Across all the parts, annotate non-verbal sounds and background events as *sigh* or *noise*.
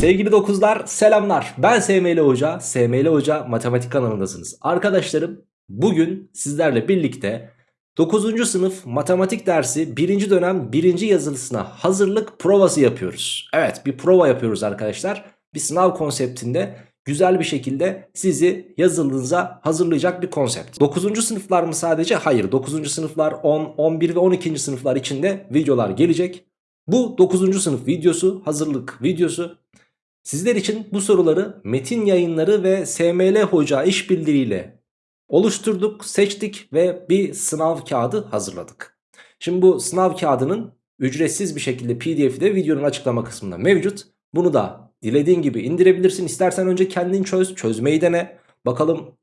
Sevgili dokuzlar selamlar ben SML Hoca SML Hoca matematik kanalındasınız Arkadaşlarım bugün sizlerle birlikte 9. sınıf matematik dersi 1. dönem 1. yazılısına hazırlık provası yapıyoruz Evet bir prova yapıyoruz arkadaşlar bir sınav konseptinde güzel bir şekilde sizi yazılınıza hazırlayacak bir konsept 9. sınıflar mı sadece hayır 9. sınıflar 10 11 ve 12. sınıflar içinde videolar gelecek bu 9. sınıf videosu hazırlık videosu Sizler için bu soruları metin yayınları ve SML Hoca işbirliğiyle oluşturduk, seçtik ve bir sınav kağıdı hazırladık. Şimdi bu sınav kağıdının ücretsiz bir şekilde pdf'i de videonun açıklama kısmında mevcut. Bunu da dilediğin gibi indirebilirsin. İstersen önce kendin çöz, çözmeyi dene. Bakalım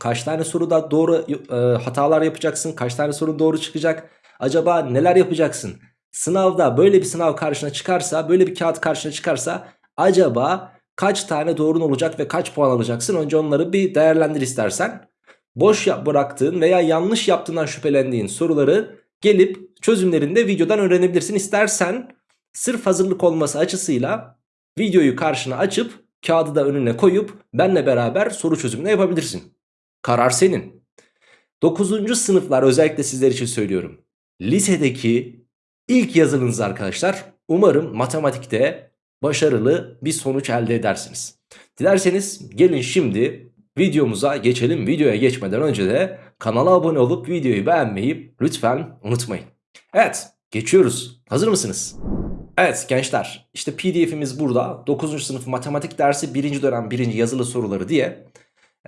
kaç tane soruda doğru e, hatalar yapacaksın, kaç tane soru doğru çıkacak. Acaba neler yapacaksın? Sınavda böyle bir sınav karşına çıkarsa, böyle bir kağıt karşına çıkarsa acaba kaç tane doğrun olacak ve kaç puan alacaksın? Önce onları bir değerlendir istersen. Boş bıraktığın veya yanlış yaptığından şüphelendiğin soruları gelip çözümlerinde videodan öğrenebilirsin. İstersen sırf hazırlık olması açısıyla videoyu karşına açıp kağıdı da önüne koyup benle beraber soru çözümünü yapabilirsin. Karar senin. 9. sınıflar özellikle sizler için söylüyorum. Lisedeki ilk yazılınız arkadaşlar. Umarım matematikte başarılı bir sonuç elde edersiniz. Dilerseniz gelin şimdi videomuza geçelim. Videoya geçmeden önce de kanala abone olup videoyu beğenmeyi lütfen unutmayın. Evet geçiyoruz. Hazır mısınız? Evet gençler işte pdf'imiz burada 9. sınıf matematik dersi 1. dönem 1. yazılı soruları diye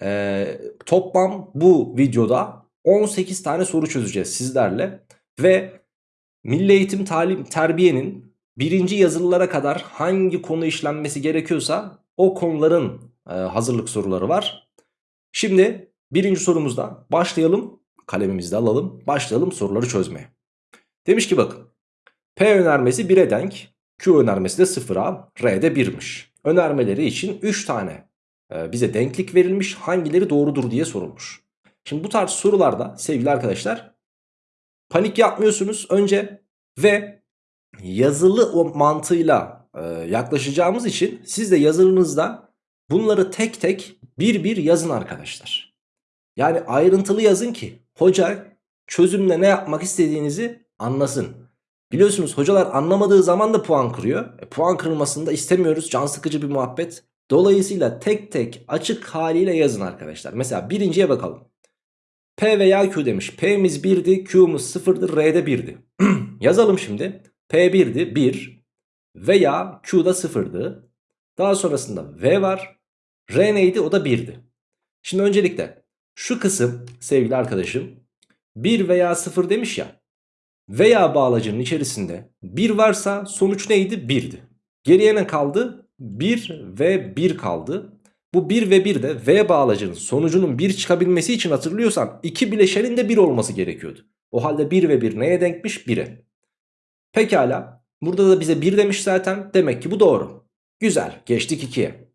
ee, toplam bu videoda 18 tane soru çözeceğiz sizlerle ve Milli Eğitim Talim Terbiye'nin birinci yazılılara kadar hangi konu işlenmesi gerekiyorsa o konuların e, hazırlık soruları var. Şimdi birinci sorumuzda başlayalım. Kalemimizi de alalım. Başlayalım soruları çözmeye. Demiş ki bakın. P önermesi 1'e denk. Q önermesi de 0'a. R de 1'miş. Önermeleri için 3 tane e, bize denklik verilmiş. Hangileri doğrudur diye sorulmuş. Şimdi bu tarz sorularda sevgili arkadaşlar panik yapmıyorsunuz önce ve yazılı o mantığıyla e, yaklaşacağımız için siz de yazılınızda bunları tek tek bir bir yazın arkadaşlar. Yani ayrıntılı yazın ki hoca çözümle ne yapmak istediğinizi anlasın. Biliyorsunuz hocalar anlamadığı zaman da puan kırıyor. E, puan kırılmasını da istemiyoruz. Can sıkıcı bir muhabbet. Dolayısıyla tek tek açık haliyle yazın arkadaşlar. Mesela birinciye bakalım. P veya Q demiş. P'miz 1'di, Q'muz 0'dı, R'de 1'di. *clears throat* Yazalım şimdi. P1'di 1 veya Q'da 0'dı. Daha sonrasında V var. R neydi? O da 1'di. Şimdi öncelikle şu kısım sevgili arkadaşım 1 veya 0 demiş ya. Veya bağlacının içerisinde 1 varsa sonuç neydi? 1'di. Geriye ne kaldı? 1 ve 1 kaldı. Bu 1 ve 1 de V bağlacının sonucunun 1 çıkabilmesi için hatırlıyorsan iki bileşenin de 1 olması gerekiyordu. O halde 1 ve 1 neye denkmiş? 1'e. Pekala. Burada da bize 1 demiş zaten. Demek ki bu doğru. Güzel. Geçtik 2'ye.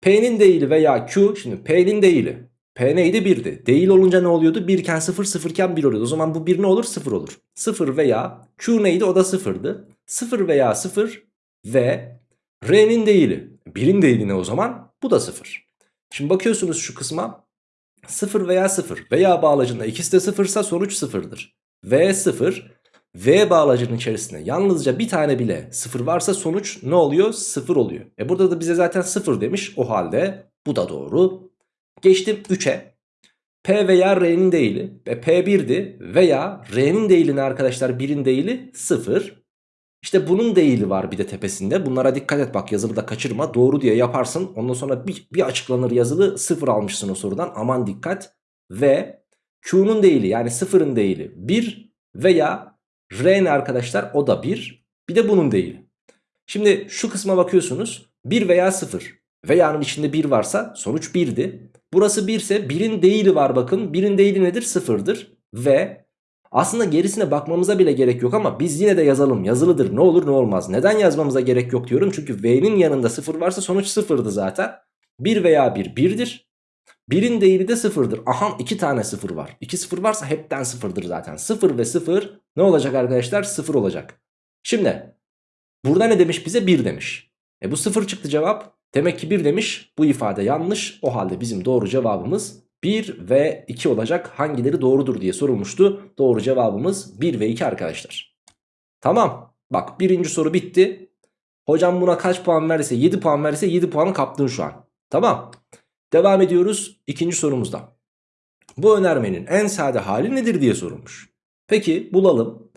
P'nin değili veya Q. Şimdi P'nin değili. P neydi? 1'di. Değil olunca ne oluyordu? 1 iken 0, 0 iken 1 oluyordu. O zaman bu 1 ne olur? 0 olur. 0 veya Q neydi? O da 0'dı. 0 veya 0 ve R'nin değili. 1'in değili ne o zaman? Bu da 0. Şimdi bakıyorsunuz şu kısma. 0 veya 0 veya bağlacında ikisi de 0 ise sonuç 0'dır. V 0 V bağlacının içerisinde yalnızca bir tane bile sıfır varsa sonuç ne oluyor? Sıfır oluyor. E burada da bize zaten sıfır demiş. O halde bu da doğru. Geçtim 3'e. P veya R'nin değili. E P1'di veya R'nin değili ne arkadaşlar? 1'in değili 0. İşte bunun değili var bir de tepesinde. Bunlara dikkat et bak yazılı da kaçırma. Doğru diye yaparsın. Ondan sonra bir, bir açıklanır yazılı 0 almışsın o sorudan. Aman dikkat. Ve Q'nun değili yani 0'ın değili 1 veya R ne arkadaşlar? O da 1. Bir de bunun değil. Şimdi şu kısma bakıyorsunuz. 1 veya 0. Veya'nın içinde 1 varsa sonuç 1'di. Burası 1 ise 1'in değili var bakın. 1'in değili nedir? 0'dır. Ve aslında gerisine bakmamıza bile gerek yok ama biz yine de yazalım. Yazılıdır ne olur ne olmaz. Neden yazmamıza gerek yok diyorum. Çünkü V'nin yanında 0 varsa sonuç 0'dı zaten. 1 veya 1 1'dir. 1'in değeri de 0'dır. Aha 2 tane 0 var. 2 0 varsa hepten 0'dır zaten. 0 ve 0 ne olacak arkadaşlar? 0 olacak. Şimdi burada ne demiş bize? 1 demiş. E bu 0 çıktı cevap. Demek ki 1 demiş. Bu ifade yanlış. O halde bizim doğru cevabımız 1 ve 2 olacak. Hangileri doğrudur diye sorulmuştu. Doğru cevabımız 1 ve 2 arkadaşlar. Tamam. Bak birinci soru bitti. Hocam buna kaç puan verirse 7 puan verirse 7 puanı kaptın şu an. Tamam. Devam ediyoruz ikinci sorumuzda. Bu önermenin en sade hali nedir diye sorulmuş. Peki bulalım.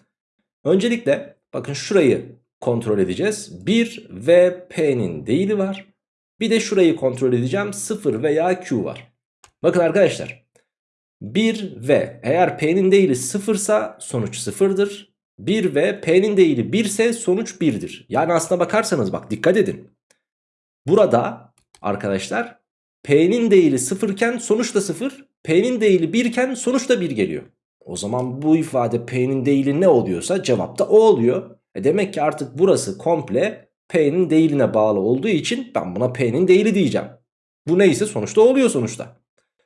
Öncelikle bakın şurayı kontrol edeceğiz. 1 ve P'nin değili var. Bir de şurayı kontrol edeceğim. 0 veya Q var. Bakın arkadaşlar. 1 ve eğer P'nin değili 0 ise sonuç 0'dır. 1 ve P'nin değili 1 ise sonuç 1'dir. Yani aslına bakarsanız bak dikkat edin. Burada arkadaşlar P'nin değili 0 iken sonuç da 0. P'nin değili 1 iken sonuç da 1 geliyor. O zaman bu ifade P'nin değili ne oluyorsa cevap da o oluyor. E demek ki artık burası komple P'nin değiline bağlı olduğu için ben buna P'nin değili diyeceğim. Bu neyse sonuçta oluyor sonuçta.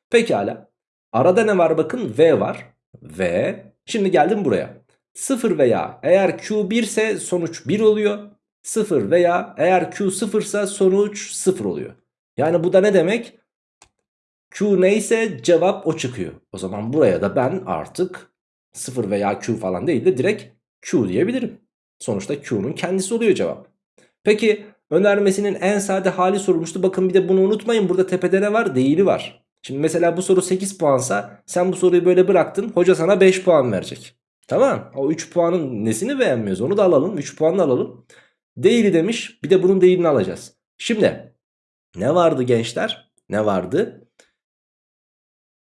Pekala. Arada ne var bakın V var. V. Şimdi geldim buraya. 0 veya eğer Q 1 ise sonuç 1 oluyor. 0 veya eğer Q 0 ise sonuç 0 oluyor. Yani bu da ne demek? Q neyse cevap o çıkıyor. O zaman buraya da ben artık 0 veya Q falan değil de direkt Q diyebilirim. Sonuçta Q'nun kendisi oluyor cevap. Peki önermesinin en sade hali sorulmuştu. Bakın bir de bunu unutmayın. Burada tepede ne var? Değili var. Şimdi mesela bu soru 8 puansa sen bu soruyu böyle bıraktın. Hoca sana 5 puan verecek. Tamam. O 3 puanın nesini beğenmiyoruz? Onu da alalım. 3 puanını alalım. Değili demiş. Bir de bunun değilini alacağız. Şimdi ne vardı gençler? Ne vardı?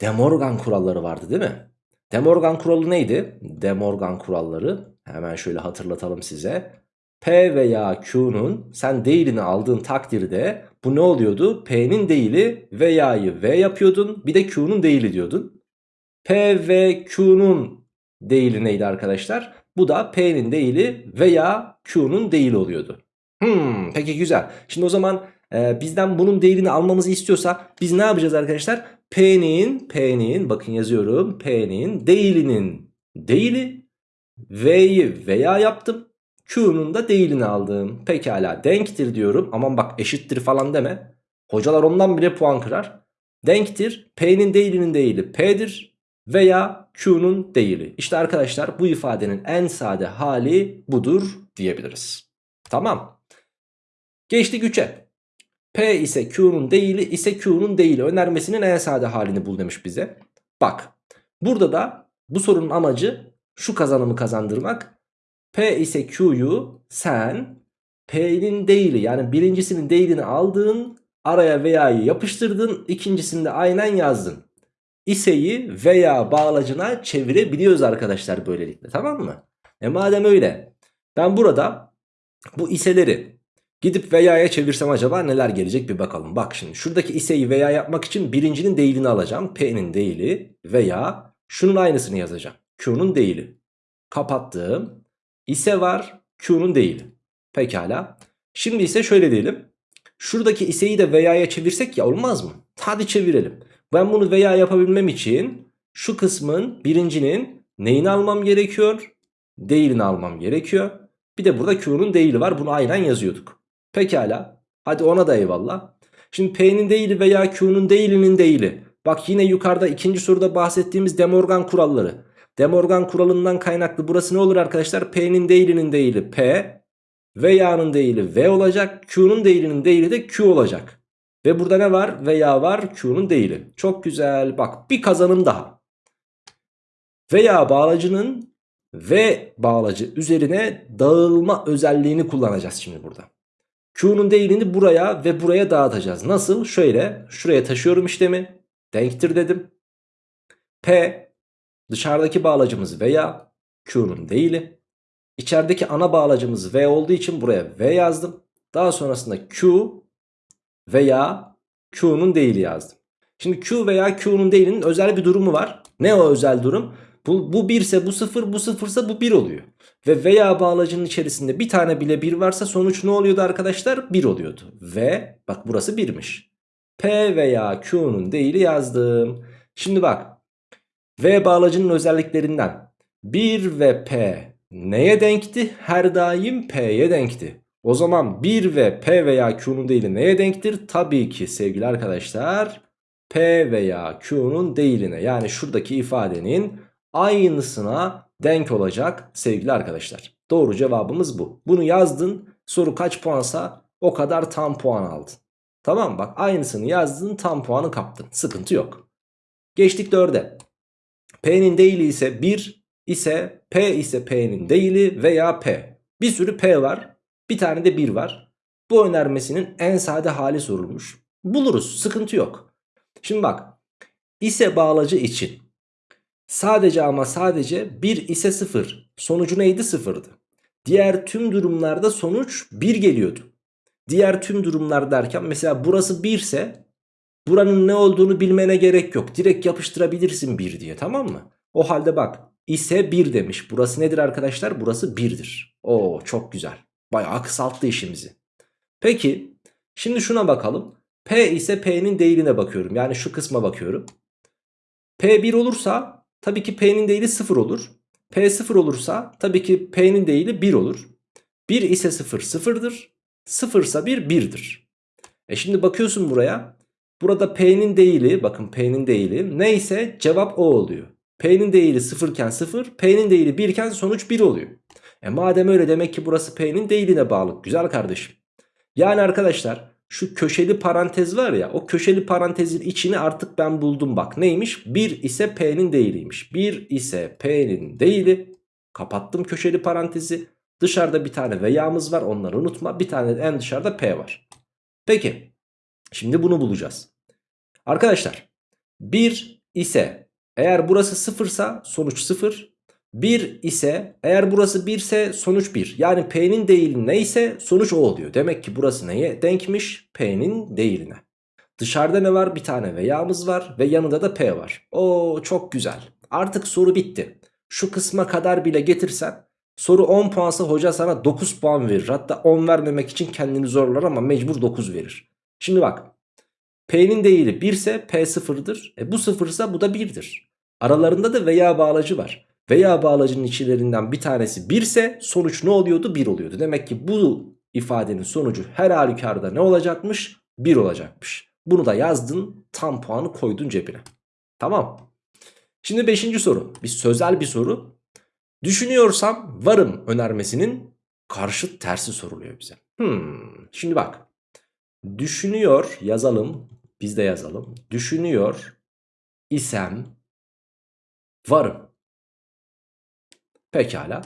De Morgan kuralları vardı değil mi? De Morgan kuralı neydi? De Morgan kuralları hemen şöyle hatırlatalım size. P veya Q'nun sen değilini aldığın takdirde bu ne oluyordu? P'nin değili veya'yı V yapıyordun bir de Q'nun değili diyordun. P ve Q'nun değili neydi arkadaşlar? Bu da P'nin değili veya Q'nun değili oluyordu. Hmm, peki güzel. Şimdi o zaman e, bizden bunun değilini almamızı istiyorsa biz ne yapacağız arkadaşlar? P'nin, P'nin bakın yazıyorum. P'nin değilinin değili V'yi veya yaptım. Q'nun da değilini aldım. Pekala denktir diyorum. Aman bak eşittir falan deme. Hocalar ondan bile puan kırar. Denktir. P'nin değilinin değili P'dir. Veya Q'nun değili. İşte arkadaşlar bu ifadenin en sade hali budur diyebiliriz. Tamam. Geçtik 3'e. P ise Q'nun değili ise Q'nun değili önermesinin en sade halini bul demiş bize. Bak burada da bu sorunun amacı şu kazanımı kazandırmak. P ise Q'yu sen P'nin değili yani birincisinin değilini aldın araya veya'yı yapıştırdın ikincisinde aynen yazdın. İse'yi veya bağlacına çevirebiliyoruz arkadaşlar böylelikle tamam mı? E madem öyle ben burada bu iseleri gidip veya'ya çevirsem acaba neler gelecek bir bakalım. Bak şimdi şuradaki ise'yi veya yapmak için birincinin değilini alacağım. P'nin değili veya şunun aynısını yazacağım. Q'nun değili. Kapattım ise var Q'nun değil. Pekala. Şimdi ise şöyle diyelim. Şuradaki iseyi de veya'ya çevirsek ya olmaz mı? Hadi çevirelim. Ben bunu veya yapabilmem için şu kısmın birincinin neyini almam gerekiyor? Değilini almam gerekiyor. Bir de burada Q'nun değili var. Bunu aynen yazıyorduk. Pekala. Hadi ona da eyvallah. Şimdi P'nin değili veya Q'nun değilinin değili. Bak yine yukarıda ikinci soruda bahsettiğimiz De Morgan kuralları. De Morgan kuralından kaynaklı burası ne olur arkadaşlar? P'nin değilinin değili P. Veya'nın değili V olacak. Q'nun değilinin değili de Q olacak. Ve burada ne var? Veya var Q'nun değili. Çok güzel. Bak bir kazanım daha. Veya bağlacının V bağlacı üzerine dağılma özelliğini kullanacağız şimdi burada. Q'nun değilini buraya ve buraya dağıtacağız. Nasıl? Şöyle şuraya taşıyorum işlemi. Denktir dedim. P Dışarıdaki bağlacımız veya Q'nun değili. İçerideki ana bağlacımız V olduğu için buraya V yazdım. Daha sonrasında Q veya Q'nun değili yazdım. Şimdi Q veya Q'nun değilinin özel bir durumu var. Ne o özel durum? Bu, bu 1 ise bu 0, bu 0 ise bu 1 oluyor. Ve veya bağlacının içerisinde bir tane bile 1 varsa sonuç ne oluyordu arkadaşlar? 1 oluyordu. Ve bak burası 1'miş. P veya Q'nun değili yazdım. Şimdi bak V bağlacının özelliklerinden 1 ve P neye denkti? Her daim P'ye denkti. O zaman 1 ve P veya Q'nun değili neye denktir? Tabii ki sevgili arkadaşlar P veya Q'nun değiline yani şuradaki ifadenin aynısına denk olacak sevgili arkadaşlar. Doğru cevabımız bu. Bunu yazdın soru kaç puansa o kadar tam puan aldın. Tamam bak aynısını yazdın tam puanı kaptın. Sıkıntı yok. Geçtik 4'e. P'nin değili ise 1 ise P ise P'nin değili veya P. Bir sürü P var. Bir tane de 1 var. Bu önermesinin en sade hali sorulmuş. Buluruz sıkıntı yok. Şimdi bak ise bağlacı için sadece ama sadece 1 ise 0 sonucu neydi 0'dı. Diğer tüm durumlarda sonuç 1 geliyordu. Diğer tüm durumlar derken mesela burası 1 ise buranın ne olduğunu bilmene gerek yok. Direkt yapıştırabilirsin 1 diye tamam mı? O halde bak ise 1 demiş. Burası nedir arkadaşlar? Burası 1'dir. Oo çok güzel. Bayağı kısalttı işimizi. Peki şimdi şuna bakalım. P ise P'nin değiline bakıyorum. Yani şu kısma bakıyorum. P 1 olursa tabii ki P'nin değili 0 olur. P 0 olursa tabii ki P'nin değili 1 olur. 1 ise 0 sıfırdır. 0 ise 1 1'dir. E şimdi bakıyorsun buraya. Burada P'nin değili bakın P'nin değili neyse cevap o oluyor. P'nin değili 0 iken 0 P'nin değili 1 iken sonuç 1 oluyor. E madem öyle demek ki burası P'nin değiline bağlı. Güzel kardeşim. Yani arkadaşlar şu köşeli parantez var ya o köşeli parantezin içini artık ben buldum bak. Neymiş? 1 ise P'nin değiliymiş. 1 ise P'nin değili. Kapattım köşeli parantezi. Dışarıda bir tane veya'mız var onları unutma. Bir tane en dışarıda P var. Peki şimdi bunu bulacağız. Arkadaşlar 1 ise eğer burası 0 ise sonuç 0. 1 ise eğer burası 1 ise sonuç 1. Yani P'nin değili neyse sonuç o oluyor. Demek ki burası neye denkmiş? P'nin değiline. Dışarıda ne var? Bir tane veya'mız var ve yanında da P var. Oo çok güzel. Artık soru bitti. Şu kısma kadar bile getirsen soru 10 puansa hoca sana 9 puan verir. Hatta 10 vermemek için kendini zorlar ama mecbur 9 verir. Şimdi bak P'nin değili 1 ise P sıfırdır. E bu sıfırsa bu da 1'dir. Aralarında da veya bağlacı var veya bağlacının içlerinden bir tanesi 1 ise sonuç ne oluyordu? 1 oluyordu. Demek ki bu ifadenin sonucu her halükarda ne olacakmış? 1 olacakmış. Bunu da yazdın tam puanı koydun cebine. Tamam. Şimdi 5. soru. Bir sözel bir soru. Düşünüyorsam varım önermesinin karşıt tersi soruluyor bize. Hmm, şimdi bak. Düşünüyor yazalım. Biz de yazalım. Düşünüyor isem varım. Pekala.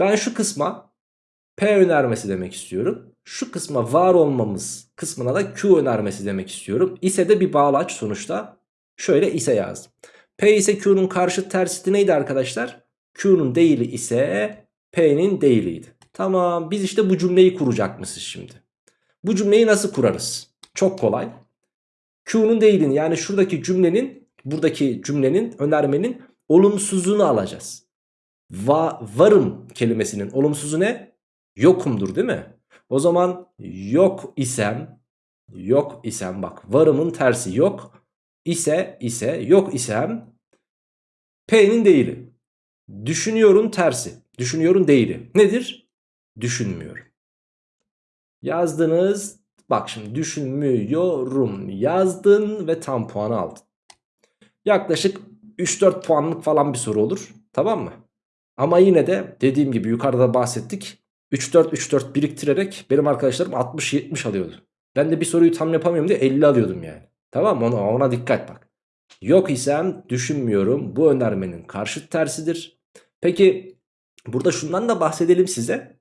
Ben şu kısma P önermesi demek istiyorum. Şu kısma var olmamız kısmına da Q önermesi demek istiyorum. İse de bir bağlaç sonuçta. Şöyle ise yazdım. P ise Q'nun karşı tersiti neydi arkadaşlar? Q'nun değili ise P'nin değiliydi. Tamam biz işte bu cümleyi kuracakmışız şimdi. Bu cümleyi nasıl kurarız? Çok kolay. Q'nun değilini yani şuradaki cümlenin buradaki cümlenin önermenin olumsuzluğunu alacağız va varım kelimesinin olumsuzu ne? Yokumdur değil mi? O zaman yok isem yok isem bak varımın tersi yok ise ise yok isem P'nin değili. Düşünüyorun tersi. Düşünüyorun değili. Nedir? Düşünmüyorum. Yazdınız. Bak şimdi düşünmüyorum yazdın ve tam puanı aldın. Yaklaşık 3-4 puanlık falan bir soru olur. Tamam mı? Ama yine de dediğim gibi yukarıda bahsettik. 3-4-3-4 biriktirerek benim arkadaşlarım 60-70 alıyordu. Ben de bir soruyu tam yapamıyorum diye 50 alıyordum yani. Tamam? Ona, ona dikkat bak. Yok isem düşünmüyorum. Bu önermenin karşıt tersidir. Peki burada şundan da bahsedelim size.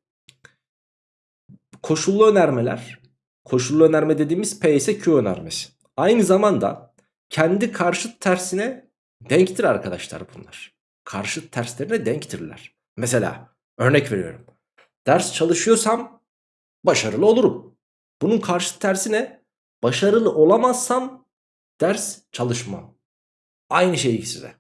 Koşullu önermeler. Koşullu önerme dediğimiz P ise Q önermesi. Aynı zamanda kendi karşıt tersine denktir arkadaşlar bunlar karşıt terslerine denktirler. Mesela örnek veriyorum. Ders çalışıyorsam başarılı olurum. Bunun karşıt tersi ne? Başarılı olamazsam ders çalışmam. Aynı şey ikisi de.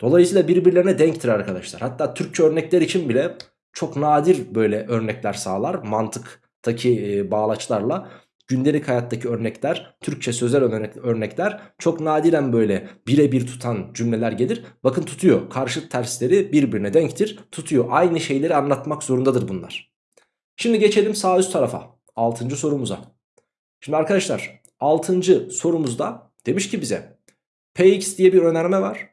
Dolayısıyla birbirlerine denktir arkadaşlar. Hatta Türkçe örnekler için bile çok nadir böyle örnekler sağlar. Mantıktaki bağlaçlarla gündelik hayattaki örnekler, Türkçe sözel örnekler çok nadiren böyle birebir tutan cümleler gelir. Bakın tutuyor. Karşıt tersleri birbirine denktir. Tutuyor. Aynı şeyleri anlatmak zorundadır bunlar. Şimdi geçelim sağ üst tarafa. 6. sorumuza. Şimdi arkadaşlar 6. sorumuzda demiş ki bize Px diye bir önerme var.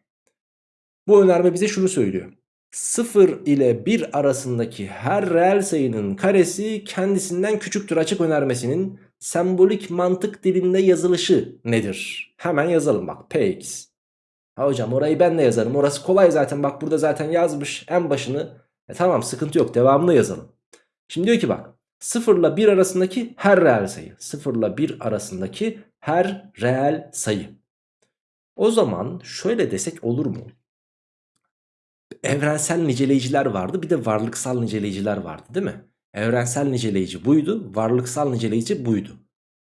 Bu önerme bize şunu söylüyor. 0 ile 1 arasındaki her reel sayının karesi kendisinden küçüktür açık önermesinin sembolik mantık dilinde yazılışı nedir? Hemen yazalım bak Px. Ha hocam orayı ben de yazarım orası kolay zaten bak burada zaten yazmış en başını. E tamam sıkıntı yok devamını yazalım. Şimdi diyor ki bak 0 ile 1 arasındaki her reel sayı. 0 ile 1 arasındaki her reel sayı. O zaman şöyle desek olur mu? Evrensel niceleyiciler vardı bir de varlıksal niceleyiciler vardı değil mi? Evrensel niceleyici buydu varlıksal niceleyici buydu.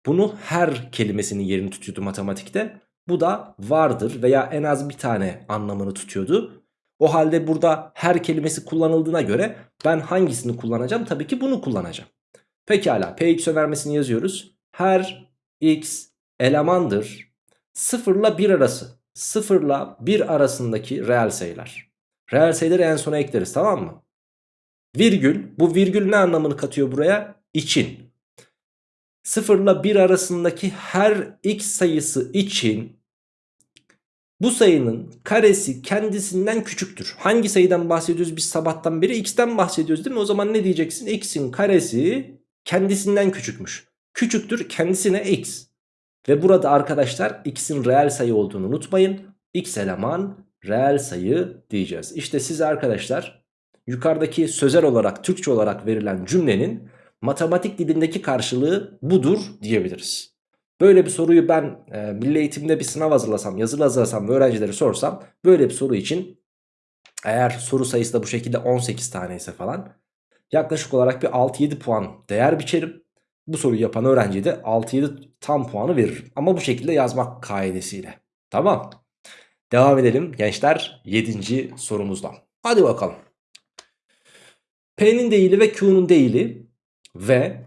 Bunu her kelimesinin yerini tutuyordu matematikte. Bu da vardır veya en az bir tane anlamını tutuyordu. O halde burada her kelimesi kullanıldığına göre ben hangisini kullanacağım? Tabii ki bunu kullanacağım. Pekala px önermesini yazıyoruz. Her x elemandır 0 ile 1 arası. 0 ile 1 arasındaki reel sayılar. Reel sayıları en sona ekleriz tamam mı? Virgül bu virgül ne anlamını katıyor buraya? İçin. 0 ile 1 arasındaki her x sayısı için bu sayının karesi kendisinden küçüktür. Hangi sayıdan bahsediyoruz biz sabahtan beri? X'ten bahsediyoruz değil mi? O zaman ne diyeceksin? X'in karesi kendisinden küçükmüş. Küçüktür kendisine X. Ve burada arkadaşlar x'in reel sayı olduğunu unutmayın. x eleman reel sayı diyeceğiz. İşte size arkadaşlar yukarıdaki sözel olarak Türkçe olarak verilen cümlenin matematik dilindeki karşılığı budur diyebiliriz. Böyle bir soruyu ben e, milli eğitimde bir sınav hazırlasam, yazılı hazırlasam ve öğrencilere sorsam böyle bir soru için eğer soru sayısı da bu şekilde 18 tane ise falan yaklaşık olarak bir 6-7 puan değer biçerim. Bu soruyu yapan öğrenciye de 6-7 tam puanı veririm. Ama bu şekilde yazmak kaidesiyle. Tamam. Devam edelim gençler 7. sorumuzdan. Hadi bakalım. P'nin değili ve Q'nun değili ve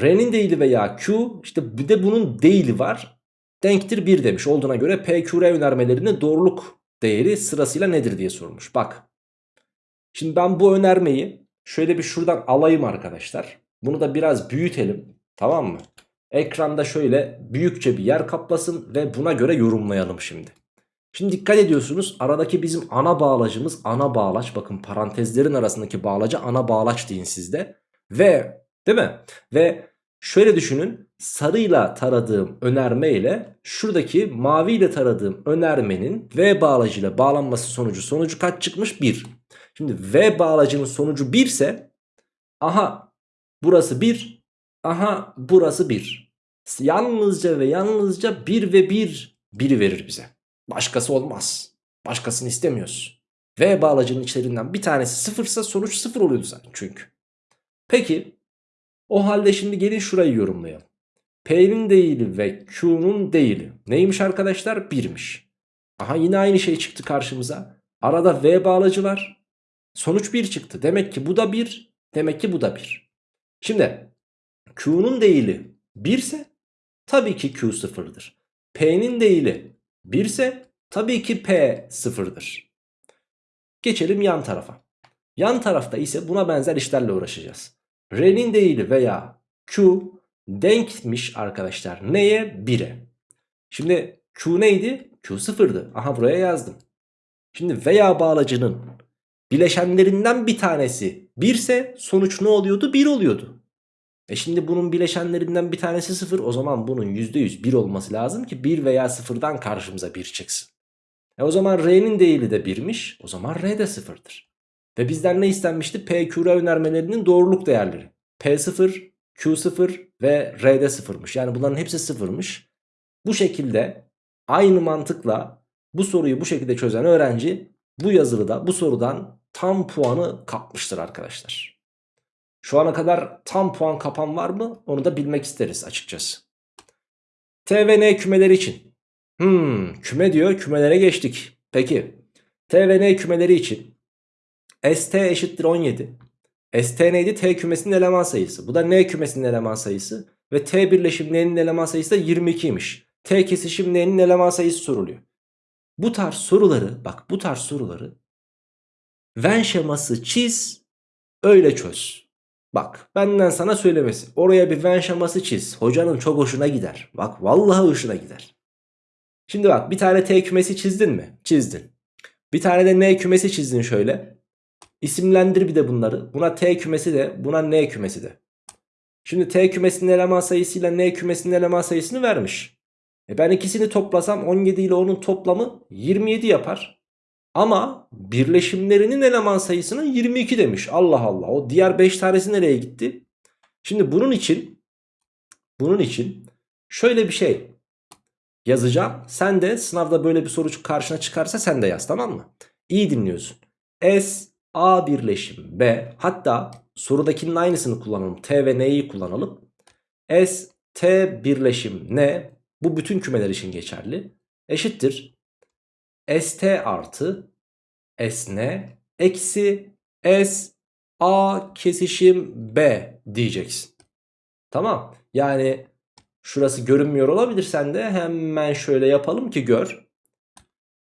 R'nin değili veya Q işte bir de bunun değili var. Denktir 1 demiş olduğuna göre P, Q, R önermelerinin doğruluk değeri sırasıyla nedir diye sormuş. Bak. Şimdi ben bu önermeyi şöyle bir şuradan alayım arkadaşlar. Bunu da biraz büyütelim. Tamam mı? Ekranda şöyle büyükçe bir yer kaplasın ve buna göre yorumlayalım şimdi. Şimdi dikkat ediyorsunuz aradaki bizim ana bağlacımız ana bağlaç. Bakın parantezlerin arasındaki bağlaca ana bağlaç deyin sizde. Ve değil mi? Ve şöyle düşünün sarıyla taradığım önerme ile şuradaki maviyle taradığım önermenin V bağlacıyla bağlanması sonucu sonucu kaç çıkmış? 1. Şimdi V bağlacının sonucu 1 ise aha burası 1 Aha burası 1. Yalnızca ve yalnızca 1 ve 1 1'i verir bize. Başkası olmaz. Başkasını istemiyoruz. V bağlacının içlerinden bir tanesi sıfırsa sonuç sıfır oluyordu zaten çünkü. Peki o halde şimdi gelin şurayı yorumlayalım. P'nin değili ve Q'nun değili neymiş arkadaşlar? 1'miş. Aha yine aynı şey çıktı karşımıza. Arada V bağlacı var. Sonuç 1 çıktı. Demek ki bu da 1. Demek ki bu da 1. Şimdi Q'nun değili 1 ise tabii ki Q sıfırdır. P'nin değili 1 ise tabii ki P sıfırdır. Geçelim yan tarafa. Yan tarafta ise buna benzer işlerle uğraşacağız. R'nin değili veya Q denkmiş arkadaşlar. Neye? 1'e. Şimdi Q neydi? Q sıfırdı. Aha buraya yazdım. Şimdi veya bağlacının bileşenlerinden bir tanesi 1 ise sonuç ne oluyordu? 1 oluyordu. E şimdi bunun bileşenlerinden bir tanesi 0 o zaman bunun %100 1 olması lazım ki 1 veya 0'dan karşımıza 1 çıksın. E o zaman R'nin değili de 1'miş o zaman R de 0'dır. Ve bizden ne istenmişti? P, Q, R önermelerinin doğruluk değerleri. P0, Q0 ve R'de 0'mış. Yani bunların hepsi 0'mış. Bu şekilde aynı mantıkla bu soruyu bu şekilde çözen öğrenci bu yazılıda bu sorudan tam puanı kapmıştır arkadaşlar. Şu ana kadar tam puan kapan var mı? Onu da bilmek isteriz açıkçası. T ve N kümeleri için. Hmm, küme diyor kümelere geçtik. Peki T ve N kümeleri için ST eşittir 17. ST neydi? T kümesinin eleman sayısı. Bu da N kümesinin eleman sayısı. Ve T birleşim N'nin eleman sayısı da 22'ymiş. T kesişim N'nin eleman sayısı soruluyor. Bu tarz soruları bak bu tarz soruları Venn şeması çiz öyle çöz. Bak benden sana söylemesi. Oraya bir Venn şeması çiz. Hocanın çok hoşuna gider. Bak vallahi hoşuna gider. Şimdi bak bir tane T kümesi çizdin mi? Çizdin. Bir tane de N kümesi çizdin şöyle. İsimlendir bir de bunları. Buna T kümesi de buna N kümesi de. Şimdi T kümesinin eleman sayısıyla N kümesinin eleman sayısını vermiş. E ben ikisini toplasam 17 ile onun toplamı 27 yapar. Ama birleşimlerinin eleman sayısını 22 demiş. Allah Allah. O diğer 5 tanesi nereye gitti? Şimdi bunun için bunun için şöyle bir şey yazacağım. Sen de sınavda böyle bir soru karşına çıkarsa sen de yaz tamam mı? İyi dinliyorsun. S A birleşim B hatta sorudakinin aynısını kullanalım. T ve N'yi kullanalım. S T birleşim N bu bütün kümeler için geçerli. Eşittir. ST artı SN eksi S A kesişim B diyeceksin. Tamam. Yani şurası görünmüyor olabilir sende. Hemen şöyle yapalım ki gör.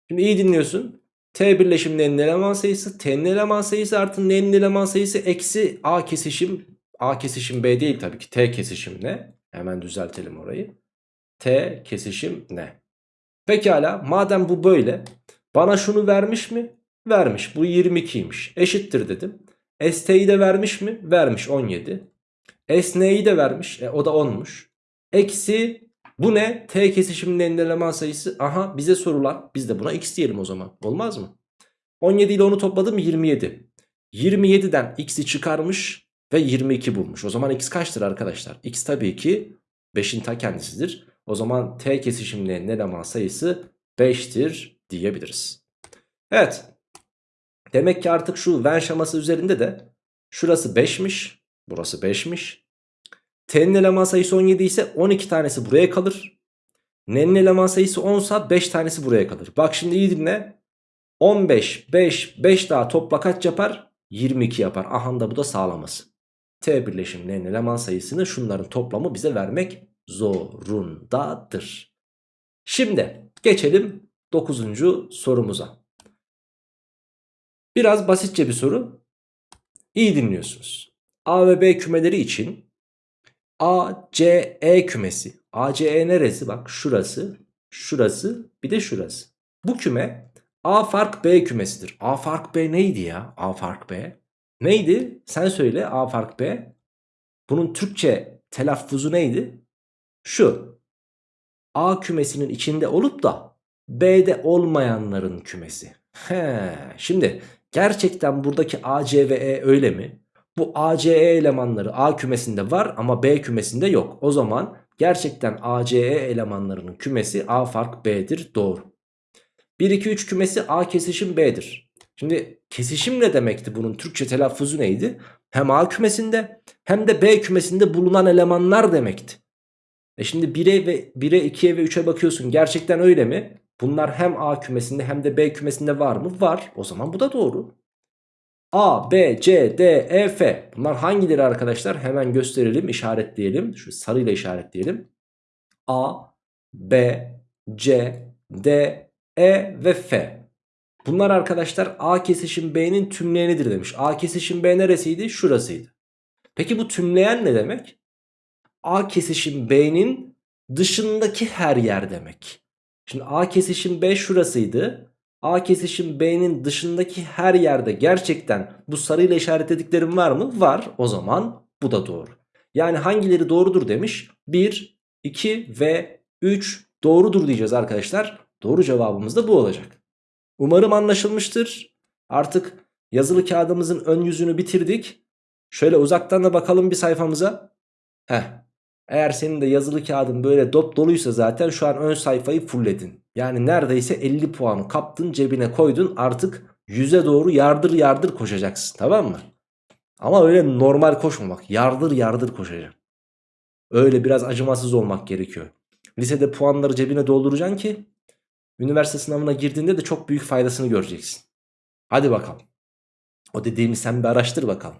Şimdi iyi dinliyorsun. T birleşim N'nin eleman sayısı. T'nin eleman sayısı artı N'nin eleman sayısı eksi A kesişim. A kesişim B değil tabii ki. T kesişim N. Hemen düzeltelim orayı. T kesişim N. Pekala madem bu böyle. Bana şunu vermiş mi? Vermiş. Bu 22'ymiş. Eşittir dedim. ST'yi de vermiş mi? Vermiş 17. SN'yi de vermiş. E, o da 10'muş. Eksi bu ne? T kesişiminin eleman sayısı. Aha bize sorulan. Biz de buna x diyelim o zaman. Olmaz mı? 17 ile onu topladım 27. 27'den x'i çıkarmış ve 22 bulmuş. O zaman x kaçtır arkadaşlar? x tabii ki 5'in ta kendisidir. O zaman t kesişiminin eleman sayısı 5'tir diyebiliriz. Evet. Demek ki artık şu Venn şeması üzerinde de şurası 5'miş. Burası 5'miş. T'nin eleman sayısı 17 ise 12 tanesi buraya kalır. N'nin eleman sayısı 10 ise 5 tanesi buraya kalır. Bak şimdi iyi dinle. 15, 5, 5 daha topla kaç yapar? 22 yapar. Aha da bu da sağlaması. T birleşimlerinin eleman sayısını şunların toplamı bize vermek zorundadır. Şimdi geçelim 9. sorumuza. Biraz basitçe bir soru. İyi dinliyorsunuz. A ve B kümeleri için A, C, E kümesi. A, C, E neresi? Bak şurası, şurası, bir de şurası. Bu küme A fark B kümesidir. A fark B neydi ya? A fark B. Neydi? Sen söyle A fark B. Bunun Türkçe telaffuzu neydi? Şu. A kümesinin içinde olup da B'de olmayanların kümesi. He, şimdi gerçekten buradaki A, C ve E öyle mi? Bu ACE elemanları A kümesinde var ama B kümesinde yok. O zaman gerçekten ACE elemanlarının kümesi A fark B'dir. Doğru. 1, 2, 3 kümesi A kesişim B'dir. Şimdi kesişim ne demekti bunun Türkçe telaffuzu neydi? Hem A kümesinde hem de B kümesinde bulunan elemanlar demekti. E şimdi 1'e ve 1'e 2'ye ve 3'e bakıyorsun gerçekten öyle mi? Bunlar hem A kümesinde hem de B kümesinde var mı? Var. O zaman bu da doğru. A, B, C, D, E, F. Bunlar hangileri arkadaşlar? Hemen gösterelim, işaretleyelim. Şu sarıyla işaretleyelim. A, B, C, D, E ve F. Bunlar arkadaşlar A kesişim B'nin tümleyenidir demiş. A kesişim B neresiydi? Şurasıydı. Peki bu tümleyen ne demek? A kesişim B'nin dışındaki her yer demek. Şimdi A kesişim B şurasıydı. A kesişim B'nin dışındaki her yerde gerçekten bu sarıyla işaretlediklerim var mı? Var. O zaman bu da doğru. Yani hangileri doğrudur demiş? 1, 2 ve 3 doğrudur diyeceğiz arkadaşlar. Doğru cevabımız da bu olacak. Umarım anlaşılmıştır. Artık yazılı kağıdımızın ön yüzünü bitirdik. Şöyle uzaktan da bakalım bir sayfamıza. Heh. Eğer senin de yazılı kağıdın böyle dop doluysa zaten şu an ön sayfayı fullledin. Yani neredeyse 50 puanı kaptın cebine koydun artık yüze doğru yardır yardır koşacaksın tamam mı? Ama öyle normal koşmamak yardır yardır koşacaksın. Öyle biraz acımasız olmak gerekiyor. Lisede puanları cebine dolduracaksın ki üniversite sınavına girdiğinde de çok büyük faydasını göreceksin. Hadi bakalım. O dediğimi sen bir araştır bakalım.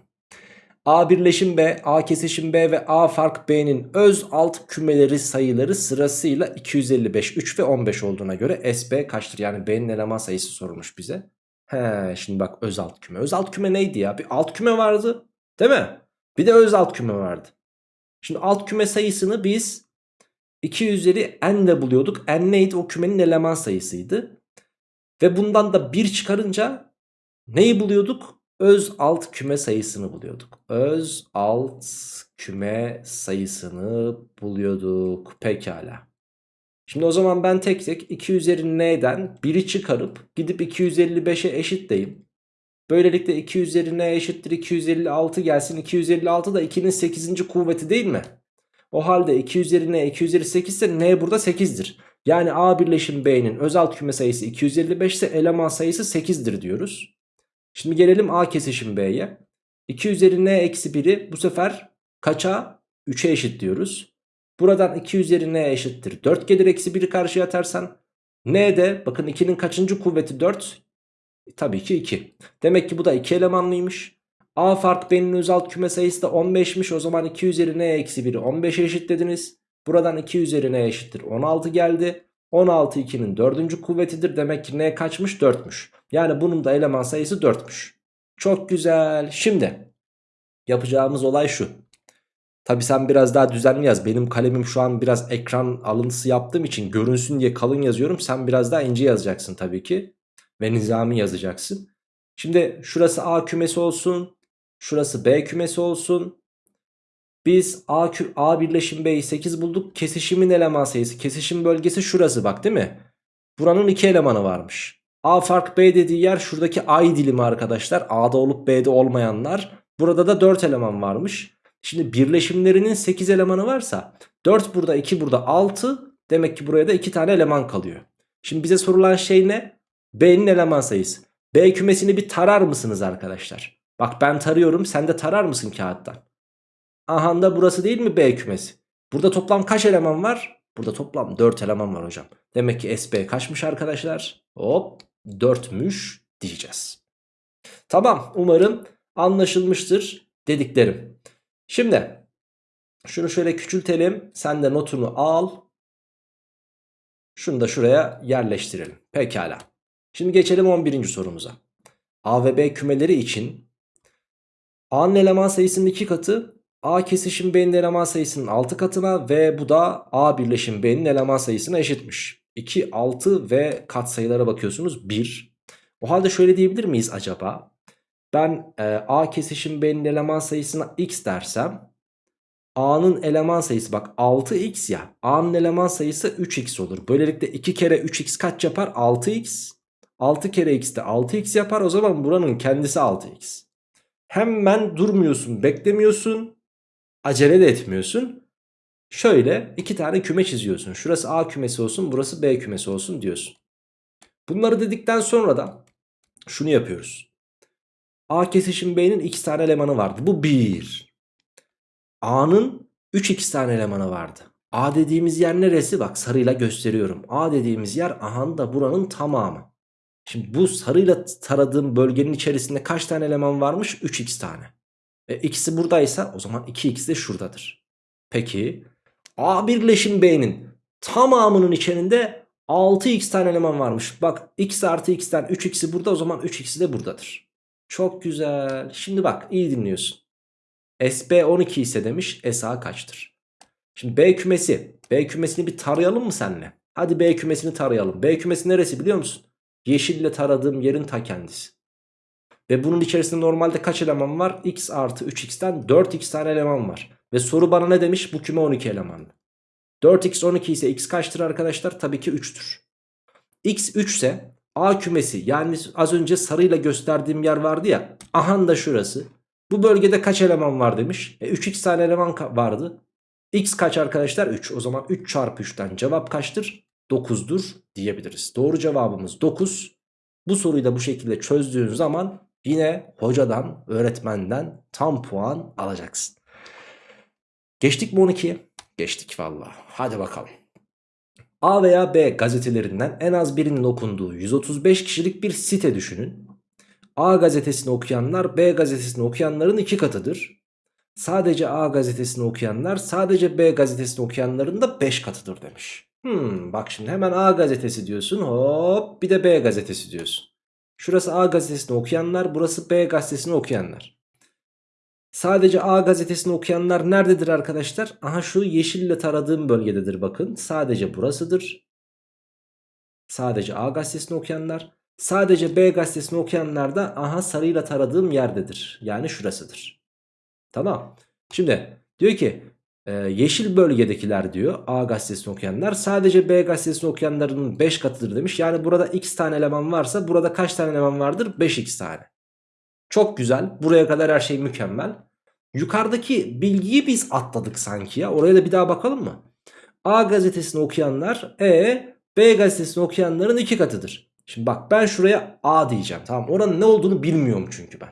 A birleşim B, A kesişim B ve A fark B'nin öz alt kümeleri sayıları sırasıyla 255, 3 ve 15 olduğuna göre SB kaçtır? Yani B'nin eleman sayısı sorulmuş bize. He, şimdi bak öz alt küme. Öz alt küme neydi ya? Bir alt küme vardı değil mi? Bir de öz alt küme vardı. Şimdi alt küme sayısını biz 2 üzeri n ile buluyorduk. N neydi? O kümenin eleman sayısıydı. Ve bundan da 1 çıkarınca neyi buluyorduk? Öz alt küme sayısını buluyorduk. Öz alt küme sayısını buluyorduk. Pekala. Şimdi o zaman ben tek tek 2 üzeri n'den 1'i çıkarıp gidip 255'e eşitleyeyim. Böylelikle 2 üzeri n eşittir 256 gelsin. 256 da 2'nin 8. kuvveti değil mi? O halde 2 üzeri n 2 üzeri 8 ise n burada 8'dir. Yani a birleşim b'nin özel küme sayısı 255 ise eleman sayısı 8'dir diyoruz. Şimdi gelelim a kesişim b'ye. 2 üzeri n eksi 1'i bu sefer kaça? 3'e eşit diyoruz. Buradan 2 üzeri n eşittir. 4 gelir eksi 1'i karşıya atarsan. n de bakın 2'nin kaçıncı kuvveti 4? Tabii ki 2. Demek ki bu da 2 elemanlıymış. A fark B'nin özel küme sayısı da 15'miş. O zaman 2 üzeri n eksi 1'i 15'e eşitlediniz. Buradan 2 üzeri n eşittir 16 geldi. 16 2'nin 4. kuvvetidir. Demek ki n kaçmış 4'müş. Yani bunun da eleman sayısı 4'müş. Çok güzel. Şimdi yapacağımız olay şu. Tabi sen biraz daha düzenli yaz. Benim kalemim şu an biraz ekran alıntısı yaptığım için görünsün diye kalın yazıyorum. Sen biraz daha ince yazacaksın tabii ki. Ve nizami yazacaksın. Şimdi şurası A kümesi olsun. Şurası B kümesi olsun. Biz A, A birleşim B'yi 8 bulduk. Kesişimin eleman sayısı. Kesişim bölgesi şurası bak değil mi? Buranın 2 elemanı varmış. A fark B dediği yer şuradaki ay dilimi arkadaşlar. A'da olup B'de olmayanlar. Burada da 4 eleman varmış. Şimdi birleşimlerinin 8 elemanı varsa 4 burada 2 burada 6. Demek ki buraya da 2 tane eleman kalıyor. Şimdi bize sorulan şey ne? B'nin eleman sayısı. B kümesini bir tarar mısınız arkadaşlar? Bak ben tarıyorum sen de tarar mısın kağıttan? Aha da burası değil mi B kümesi? Burada toplam kaç eleman var? Burada toplam 4 eleman var hocam. Demek ki SB kaçmış arkadaşlar? Hop 4'müş diyeceğiz. Tamam umarım anlaşılmıştır dediklerim. Şimdi şunu şöyle küçültelim. Sen de notunu al. Şunu da şuraya yerleştirelim. Pekala. Şimdi geçelim 11. sorumuza. A ve B kümeleri için A'nın eleman sayısının 2 katı A kesişim B'nin eleman sayısının 6 katına ve bu da A birleşim B'nin eleman sayısına eşitmiş. 2, 6 ve katsayılara bakıyorsunuz 1. O halde şöyle diyebilir miyiz acaba? Ben e, A kesişim B'nin eleman sayısına x dersem A'nın eleman sayısı bak 6x ya A'nın eleman sayısı 3x olur. Böylelikle 2 kere 3x kaç yapar? 6x. 6 kere x de 6x yapar o zaman buranın kendisi 6x. Hemen durmuyorsun beklemiyorsun acele de etmiyorsun. Şöyle iki tane küme çiziyorsun. Şurası A kümesi olsun burası B kümesi olsun diyorsun. Bunları dedikten sonra da şunu yapıyoruz. A kesişim B'nin 2 tane elemanı vardı. Bu 1. A'nın 3 2 tane elemanı vardı. A dediğimiz yer neresi? Bak sarıyla gösteriyorum. A dediğimiz yer aha da buranın tamamı. Şimdi bu sarıyla taradığım bölgenin içerisinde kaç tane eleman varmış? 3x tane. E, ikisi buradaysa o zaman 2x de şuradadır. Peki A birleşim B'nin tamamının içerisinde 6x tane eleman varmış. Bak x artı x'ten 3x'i burada o zaman 3x'i de buradadır. Çok güzel. Şimdi bak iyi dinliyorsun. SB 12 ise demiş SA kaçtır? Şimdi B kümesi. B kümesini bir tarayalım mı seninle? Hadi B kümesini tarayalım. B kümesi neresi biliyor musun? Yeşille taradığım yerin ta kendisi. Ve bunun içerisinde normalde kaç eleman var? x artı 3x'ten 4x tane eleman var. Ve soru bana ne demiş? Bu küme 12 elemanlı. 4x 12 ise x kaçtır arkadaşlar? Tabii ki 3'tür. x 3 ise A kümesi yani az önce sarıyla gösterdiğim yer vardı ya. Ahan da şurası. Bu bölgede kaç eleman var demiş. E 3x tane eleman vardı. X kaç arkadaşlar? 3. O zaman 3 çarpı 3'ten cevap kaçtır? 9'dur diyebiliriz. Doğru cevabımız 9. Bu soruyu da bu şekilde çözdüğün zaman yine hocadan, öğretmenden tam puan alacaksın. Geçtik mi 12'ye? Geçtik valla. Hadi bakalım. A veya B gazetelerinden en az birinin okunduğu 135 kişilik bir site düşünün. A gazetesini okuyanlar B gazetesini okuyanların iki katıdır. Sadece A gazetesini okuyanlar sadece B gazetesini okuyanların da 5 katıdır demiş. Hmm, bak şimdi hemen A gazetesi diyorsun hop bir de B gazetesi diyorsun. Şurası A gazetesini okuyanlar burası B gazetesini okuyanlar. Sadece A gazetesini okuyanlar nerededir arkadaşlar? Aha şu yeşille taradığım bölgededir bakın. Sadece burasıdır. Sadece A gazetesini okuyanlar. Sadece B gazetesini okuyanlar da aha sarıyla taradığım yerdedir. Yani şurasıdır. Tamam. Şimdi diyor ki e, yeşil bölgedekiler diyor A gazetesini okuyanlar sadece B gazetesini okuyanların 5 katıdır demiş. Yani burada x tane eleman varsa burada kaç tane eleman vardır? 5x tane. Çok güzel. Buraya kadar her şey mükemmel. Yukarıdaki bilgiyi biz atladık sanki ya. Oraya da bir daha bakalım mı? A gazetesini okuyanlar E, B gazetesini okuyanların iki katıdır. Şimdi bak ben şuraya A diyeceğim. Tamam oranın ne olduğunu bilmiyorum çünkü ben.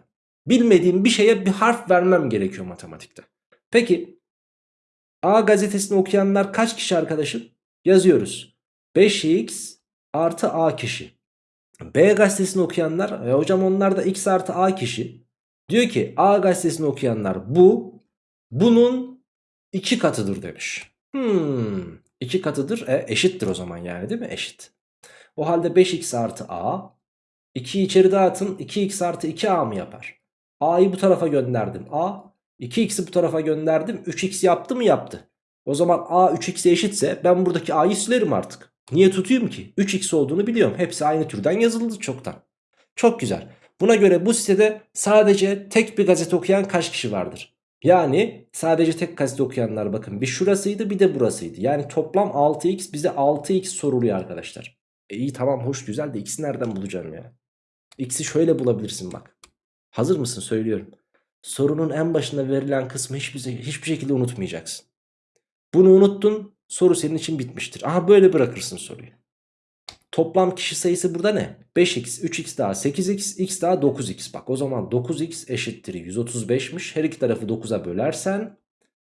Bilmediğim bir şeye bir harf vermem gerekiyor matematikte. Peki A gazetesini okuyanlar kaç kişi arkadaşım? Yazıyoruz. 5x artı A kişi. B gazetesini okuyanlar e hocam onlar da x artı A kişi. Diyor ki A gazetesini okuyanlar bu bunun iki katıdır demiş. Hmm, iki katıdır e, eşittir o zaman yani değil mi? Eşit. O halde 5x artı A 2'yi içeri dağıtın 2x artı 2a mı yapar? A'yı bu tarafa gönderdim A 2x'i bu tarafa gönderdim 3x yaptı mı yaptı. O zaman A 3x'e eşitse ben buradaki A'yı silerim artık. Niye tutayım ki? 3x olduğunu biliyorum. Hepsi aynı türden yazıldı çoktan. Çok güzel. Buna göre bu sitede sadece tek bir gazete okuyan kaç kişi vardır? Yani sadece tek gazete okuyanlar bakın bir şurasıydı bir de burasıydı. Yani toplam 6x bize 6x soruluyor arkadaşlar. E iyi tamam hoş güzel de x'i nereden bulacağım ya? X'i şöyle bulabilirsin bak. Hazır mısın söylüyorum. Sorunun en başında verilen kısmı hiçbir, hiçbir şekilde unutmayacaksın. Bunu unuttun soru senin için bitmiştir. Aha böyle bırakırsın soruyu. Toplam kişi sayısı burada ne? 5x, 3x daha 8x, x daha 9x. Bak o zaman 9x eşittir 135'miş. Her iki tarafı 9'a bölersen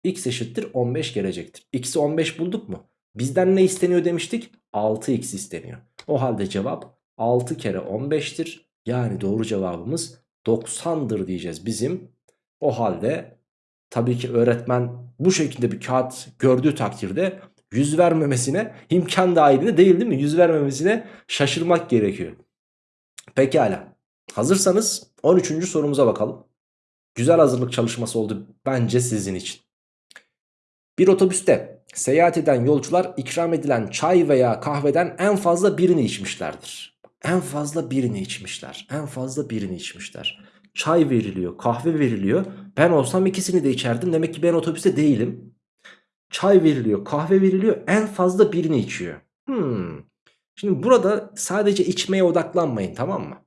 x eşittir 15 gelecektir. X'i 15 bulduk mu? Bizden ne isteniyor demiştik? 6x isteniyor. O halde cevap 6 kere 15'tir. Yani doğru cevabımız 90'dır diyeceğiz bizim. O halde tabii ki öğretmen bu şekilde bir kağıt gördüğü takdirde yüz vermemesine imkan dahilinde değil değil mi? Yüz vermemesine şaşırmak gerekiyor. Pekala. Hazırsanız 13. sorumuza bakalım. Güzel hazırlık çalışması oldu bence sizin için. Bir otobüste seyahat eden yolcular ikram edilen çay veya kahveden en fazla birini içmişlerdir. En fazla birini içmişler. En fazla birini içmişler. Çay veriliyor, kahve veriliyor. Ben olsam ikisini de içerdim. Demek ki ben otobüste değilim. Çay veriliyor, kahve veriliyor. En fazla birini içiyor. Hmm. Şimdi burada sadece içmeye odaklanmayın tamam mı?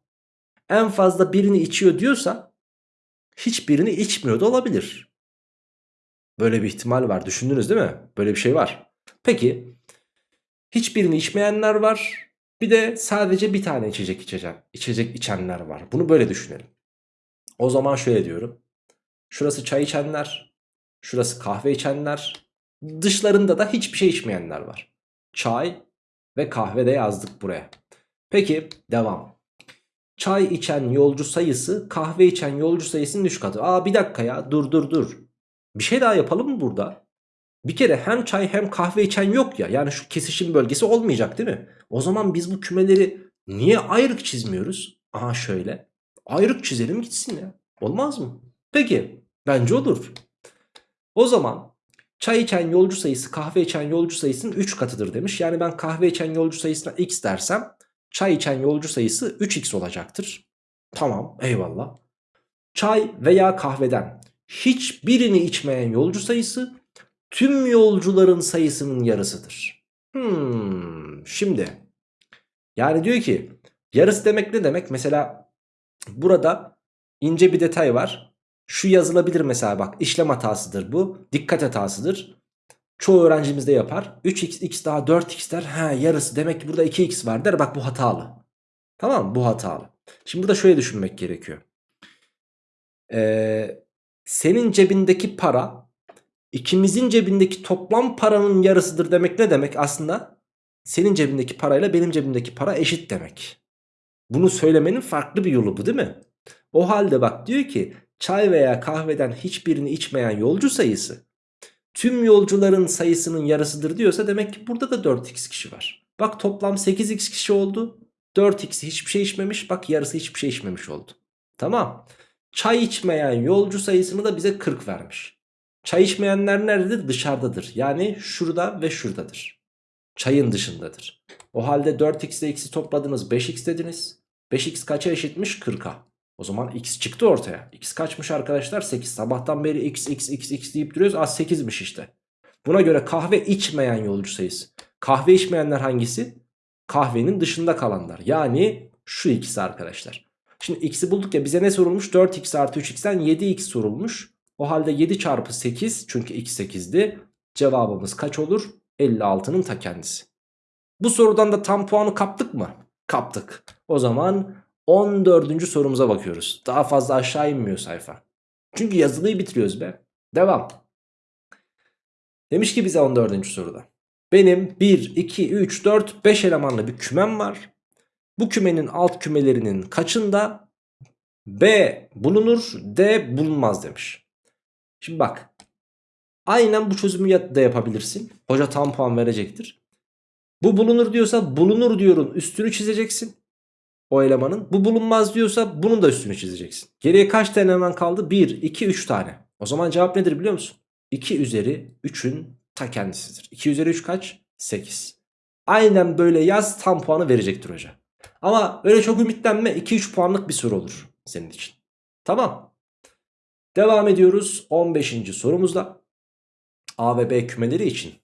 En fazla birini içiyor diyorsa hiçbirini içmiyor da olabilir. Böyle bir ihtimal var. Düşündünüz değil mi? Böyle bir şey var. Peki hiçbirini içmeyenler var. Bir de sadece bir tane içecek içecek, içecek içenler var. Bunu böyle düşünelim. O zaman şöyle diyorum. Şurası çay içenler, şurası kahve içenler, dışlarında da hiçbir şey içmeyenler var. Çay ve kahve de yazdık buraya. Peki devam. Çay içen yolcu sayısı kahve içen yolcu sayısının 3 katı. Aa bir dakika ya dur dur dur. Bir şey daha yapalım mı burada? Bir kere hem çay hem kahve içen yok ya. Yani şu kesişim bölgesi olmayacak değil mi? O zaman biz bu kümeleri niye ayrık çizmiyoruz? Aha şöyle. Ayrık çizelim gitsin ya. Olmaz mı? Peki. Bence olur. O zaman çay içen yolcu sayısı kahve içen yolcu sayısının 3 katıdır demiş. Yani ben kahve içen yolcu sayısına x dersem çay içen yolcu sayısı 3x olacaktır. Tamam eyvallah. Çay veya kahveden hiçbirini içmeyen yolcu sayısı tüm yolcuların sayısının yarısıdır. Hmm, şimdi yani diyor ki yarısı demek ne demek? Mesela burada ince bir detay var. Şu yazılabilir mesela bak işlem hatasıdır bu. Dikkat hatasıdır. Çoğu öğrencimiz de yapar. 3x x daha 4x der. Ha yarısı demek ki burada 2x var der. Bak bu hatalı. Tamam mı? Bu hatalı. Şimdi burada şöyle düşünmek gerekiyor. Ee, senin cebindeki para ikimizin cebindeki toplam paranın yarısıdır demek ne demek aslında? Senin cebindeki parayla benim cebimdeki para eşit demek. Bunu söylemenin farklı bir yolu bu değil mi? O halde bak diyor ki çay veya kahveden hiçbirini içmeyen yolcu sayısı tüm yolcuların sayısının yarısıdır diyorsa demek ki burada da 4x kişi var. Bak toplam 8x kişi oldu. 4x hiçbir şey içmemiş. Bak yarısı hiçbir şey içmemiş oldu. Tamam. Çay içmeyen yolcu sayısını da bize 40 vermiş. Çay içmeyenler nerededir? Dışarıdadır. Yani şurada ve şuradadır. Çayın dışındadır. O halde 4x ile x'i topladınız 5x dediniz. 5x kaça eşitmiş? 40'a. O zaman x çıktı ortaya. x kaçmış arkadaşlar? 8. Sabahtan beri x x x x deyip duruyoruz. Az 8'miş işte. Buna göre kahve içmeyen yolcu sayısı. Kahve içmeyenler hangisi? Kahvenin dışında kalanlar. Yani şu ikisi arkadaşlar. Şimdi x'i bulduk ya bize ne sorulmuş? 4x artı 3x'ten 7x sorulmuş. O halde 7 çarpı 8 çünkü x 8'di. Cevabımız kaç olur? 56'nın ta kendisi. Bu sorudan da tam puanı kaptık mı? Kaptık. O zaman 14. sorumuza bakıyoruz. Daha fazla aşağı inmiyor sayfa. Çünkü yazılıyı bitiriyoruz be. Devam. Demiş ki bize 14. soruda. Benim 1, 2, 3, 4, 5 elemanlı bir kümem var. Bu kümenin alt kümelerinin kaçında B bulunur D bulunmaz demiş. Şimdi bak. Aynen bu çözümü da yapabilirsin. Hoca tam puan verecektir. Bu bulunur diyorsa bulunur diyorun üstünü çizeceksin. O elemanın. Bu bulunmaz diyorsa bunun da üstünü çizeceksin. Geriye kaç tane eleman kaldı? 1, 2, 3 tane. O zaman cevap nedir biliyor musun? 2 üzeri 3'ün ta kendisidir. 2 üzeri 3 kaç? 8. Aynen böyle yaz tam puanı verecektir hoca. Ama öyle çok ümitlenme 2-3 puanlık bir soru olur senin için. Tamam. Devam ediyoruz 15. sorumuzda. A ve B kümeleri için.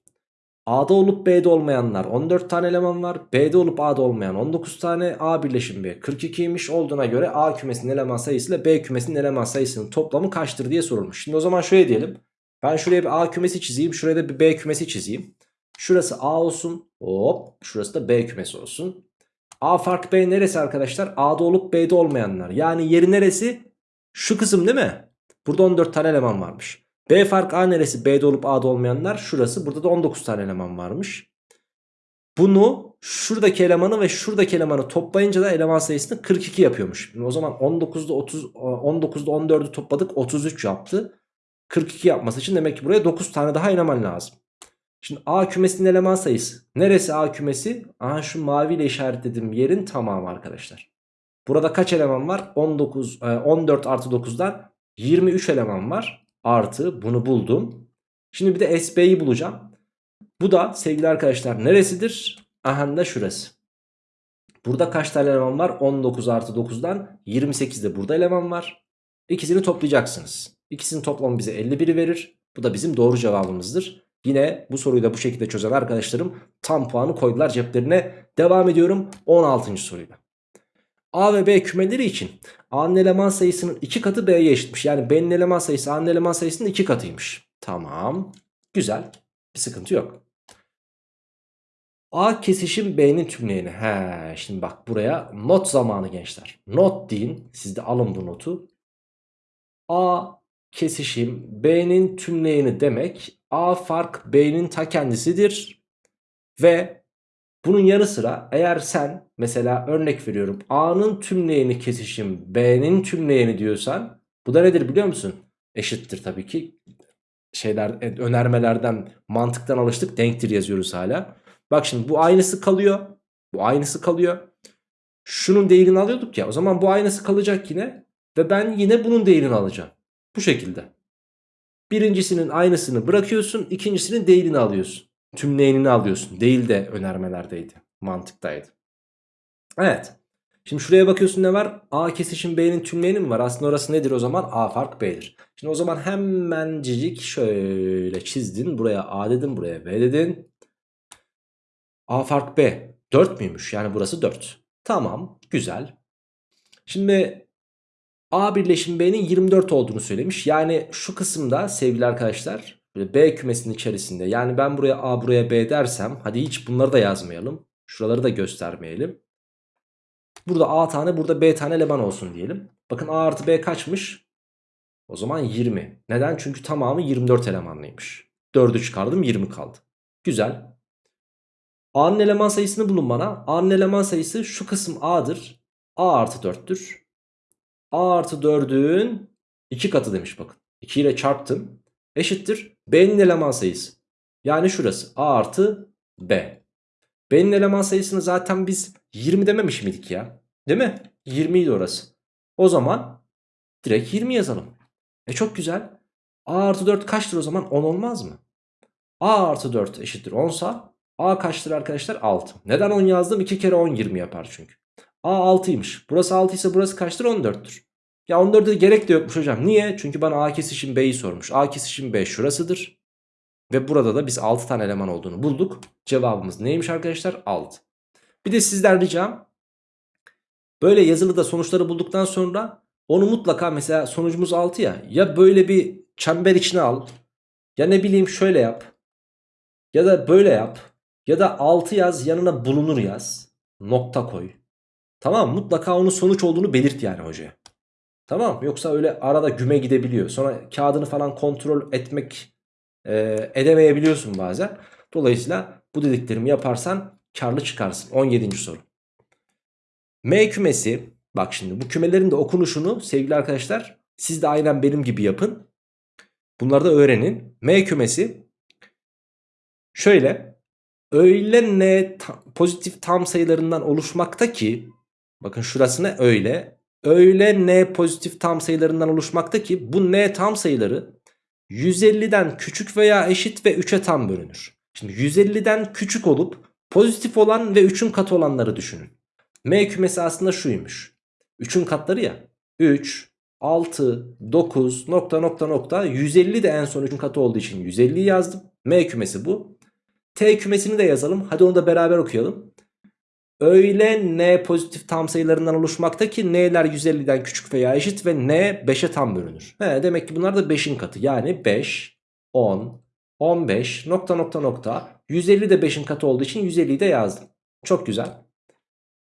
A'da olup B'de olmayanlar 14 tane eleman var. B'de olup A'da olmayan 19 tane. A birleşim B 42'ymiş olduğuna göre A kümesinin eleman sayısı ile B kümesinin eleman sayısının toplamı kaçtır diye sorulmuş. Şimdi o zaman şöyle diyelim. Ben şuraya bir A kümesi çizeyim. Şuraya da bir B kümesi çizeyim. Şurası A olsun. Hop. Şurası da B kümesi olsun. A fark B neresi arkadaşlar? A'da olup B'de olmayanlar. Yani yeri neresi? Şu kısım değil mi? Burada 14 tane eleman varmış. B fark A neresi? B'de olup A'da olmayanlar. Şurası. Burada da 19 tane eleman varmış. Bunu şuradaki elemanı ve şuradaki elemanı toplayınca da eleman sayısını 42 yapıyormuş. Şimdi o zaman 19'da 30 19'da 14'ü topladık 33 yaptı. 42 yapması için demek ki buraya 9 tane daha eleman lazım. Şimdi A kümesinin eleman sayısı. Neresi A kümesi? Aha şu maviyle işaretlediğim yerin tamamı arkadaşlar. Burada kaç eleman var? 19, 14 artı 9'dan 23 eleman var. Artı bunu buldum. Şimdi bir de SB'yi bulacağım. Bu da sevgili arkadaşlar neresidir? Aha da şurası. Burada kaç tane eleman var? 19 artı 9'dan 28 de burada eleman var. İkisini toplayacaksınız. İkisinin toplamı bize 51'i verir. Bu da bizim doğru cevabımızdır. Yine bu soruyu da bu şekilde çözen arkadaşlarım tam puanı koydular ceplerine. Devam ediyorum 16. soruyla. A ve B kümeleri için A'nın eleman sayısının 2 katı B'ye eşitmiş. Yani B'nin eleman sayısı A'nın eleman sayısının 2 katıymış. Tamam. Güzel. Bir sıkıntı yok. A kesişim B'nin tümleyeni. He, şimdi bak buraya not zamanı gençler. Not deyin. Siz de alın bu notu. A kesişim B'nin tümleyeni demek A fark B'nin ta kendisidir. Ve bunun yanı sıra eğer sen mesela örnek veriyorum A'nın tümleyeni kesişim B'nin tümleyeni diyorsan bu da nedir biliyor musun? Eşittir tabii ki şeyler önermelerden mantıktan alıştık denktir yazıyoruz hala. Bak şimdi bu aynısı kalıyor. Bu aynısı kalıyor. Şunun değerini alıyorduk ya o zaman bu aynısı kalacak yine. Ve ben yine bunun değerini alacağım. Bu şekilde. Birincisinin aynısını bırakıyorsun. ikincisinin değilini alıyorsun. Tümleyenini alıyorsun. Değil de önermelerdeydi. Mantıktaydı. Evet. Şimdi şuraya bakıyorsun ne var? A kesişim B'nin tümleyeni mi var? Aslında orası nedir o zaman? A fark B'dir. Şimdi o zaman hemencik şöyle çizdin. Buraya A dedin. Buraya B dedin. A fark B. 4 müymüş? Yani burası 4. Tamam. Güzel. Şimdi A birleşim B'nin 24 olduğunu söylemiş. Yani şu kısımda sevgili arkadaşlar B kümesinin içerisinde yani ben buraya A buraya B dersem hadi hiç bunları da yazmayalım. Şuraları da göstermeyelim. Burada A tane burada B tane eleman olsun diyelim. Bakın A artı B kaçmış? O zaman 20. Neden? Çünkü tamamı 24 elemanlıymış. 4'ü çıkardım 20 kaldı. Güzel. A'nın eleman sayısını bulun bana. A'nın eleman sayısı şu kısım A'dır. A artı 4'tür. A artı 4'ün 2 katı demiş bakın. 2 ile çarptım. Eşittir. B'nin eleman sayısı. Yani şurası. A artı B. B'nin eleman sayısını zaten biz 20 dememiş miydik ya? Değil mi? 20 idi orası. O zaman Direkt 20 yazalım. E çok güzel. A artı 4 kaçtır o zaman? 10 olmaz mı? A artı 4 eşittir 10 sa A kaçtır arkadaşlar? 6. Neden 10 yazdım? 2 kere 10 20 yapar çünkü. A 6'ymış. Burası 6 ise burası kaçtır? 14'tür. Ya 14'e gerek de yokmuş hocam. Niye? Çünkü bana A kesişim B'yi sormuş. A kesişim B şurasıdır. Ve burada da biz 6 tane eleman olduğunu bulduk. Cevabımız neymiş arkadaşlar? 6. Bir de sizden ricam böyle yazılıda sonuçları bulduktan sonra onu mutlaka mesela sonucumuz 6 ya. Ya böyle bir çember içine al. Ya ne bileyim şöyle yap. Ya da böyle yap. Ya da 6 yaz yanına bulunur yaz. Nokta koy. Tamam mutlaka onun sonuç olduğunu belirt yani hocaya. Tamam yoksa öyle arada güme gidebiliyor. Sonra kağıdını falan kontrol etmek e, edemeyebiliyorsun bazen. Dolayısıyla bu dediklerimi yaparsan karlı çıkarsın. 17. soru. M kümesi bak şimdi bu kümelerin de okunuşunu sevgili arkadaşlar siz de aynen benim gibi yapın. Bunları da öğrenin. M kümesi şöyle öyle n ta, pozitif tam sayılarından oluşmakta ki bakın şurası öyle öyle n pozitif tam sayılarından oluşmakta ki bu n tam sayıları 150'den küçük veya eşit ve 3'e tam bölünür. Şimdi 150'den küçük olup pozitif olan ve 3'ün katı olanları düşünün. M kümesi aslında şuymuş. 3'ün katları ya. 3, 6, 9 nokta nokta nokta 150 de en son 3'ün katı olduğu için 150 yazdım. M kümesi bu. T kümesini de yazalım. Hadi onu da beraber okuyalım. Öyle n pozitif tam sayılarından oluşmakta ki n'ler 150'den küçük veya eşit ve n 5'e tam bölünür. He, demek ki bunlar da 5'in katı. Yani 5, 10, 15 nokta nokta nokta 150 de 5'in katı olduğu için 150'yi de yazdım. Çok güzel.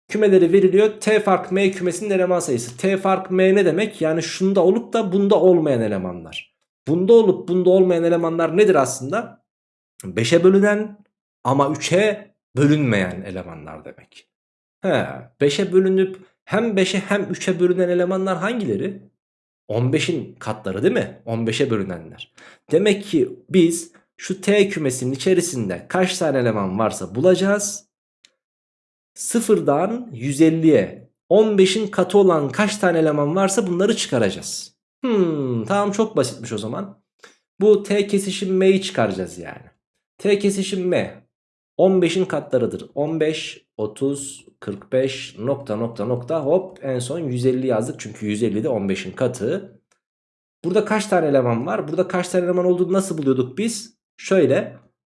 Kümeleri veriliyor. T fark M kümesinin eleman sayısı. T fark M ne demek? Yani şunda olup da bunda olmayan elemanlar. Bunda olup bunda olmayan elemanlar nedir aslında? 5'e bölünen ama 3'e bölünmeyen elemanlar demek. He, 5'e bölünüp hem 5'e hem 3'e bölünen elemanlar hangileri? 15'in katları değil mi? 15'e bölünenler. Demek ki biz şu T kümesinin içerisinde kaç tane eleman varsa bulacağız. Sıfırdan 150'ye 15'in katı olan kaç tane eleman varsa bunları çıkaracağız. Hmm, tamam çok basitmiş o zaman. Bu T kesişim M'yi çıkaracağız yani. T kesişim M 15'in katlarıdır. 15, 30, 45 nokta nokta nokta hop en son 150 yazdık. Çünkü 150 de 15'in katı. Burada kaç tane eleman var? Burada kaç tane eleman olduğunu nasıl buluyorduk biz? Şöyle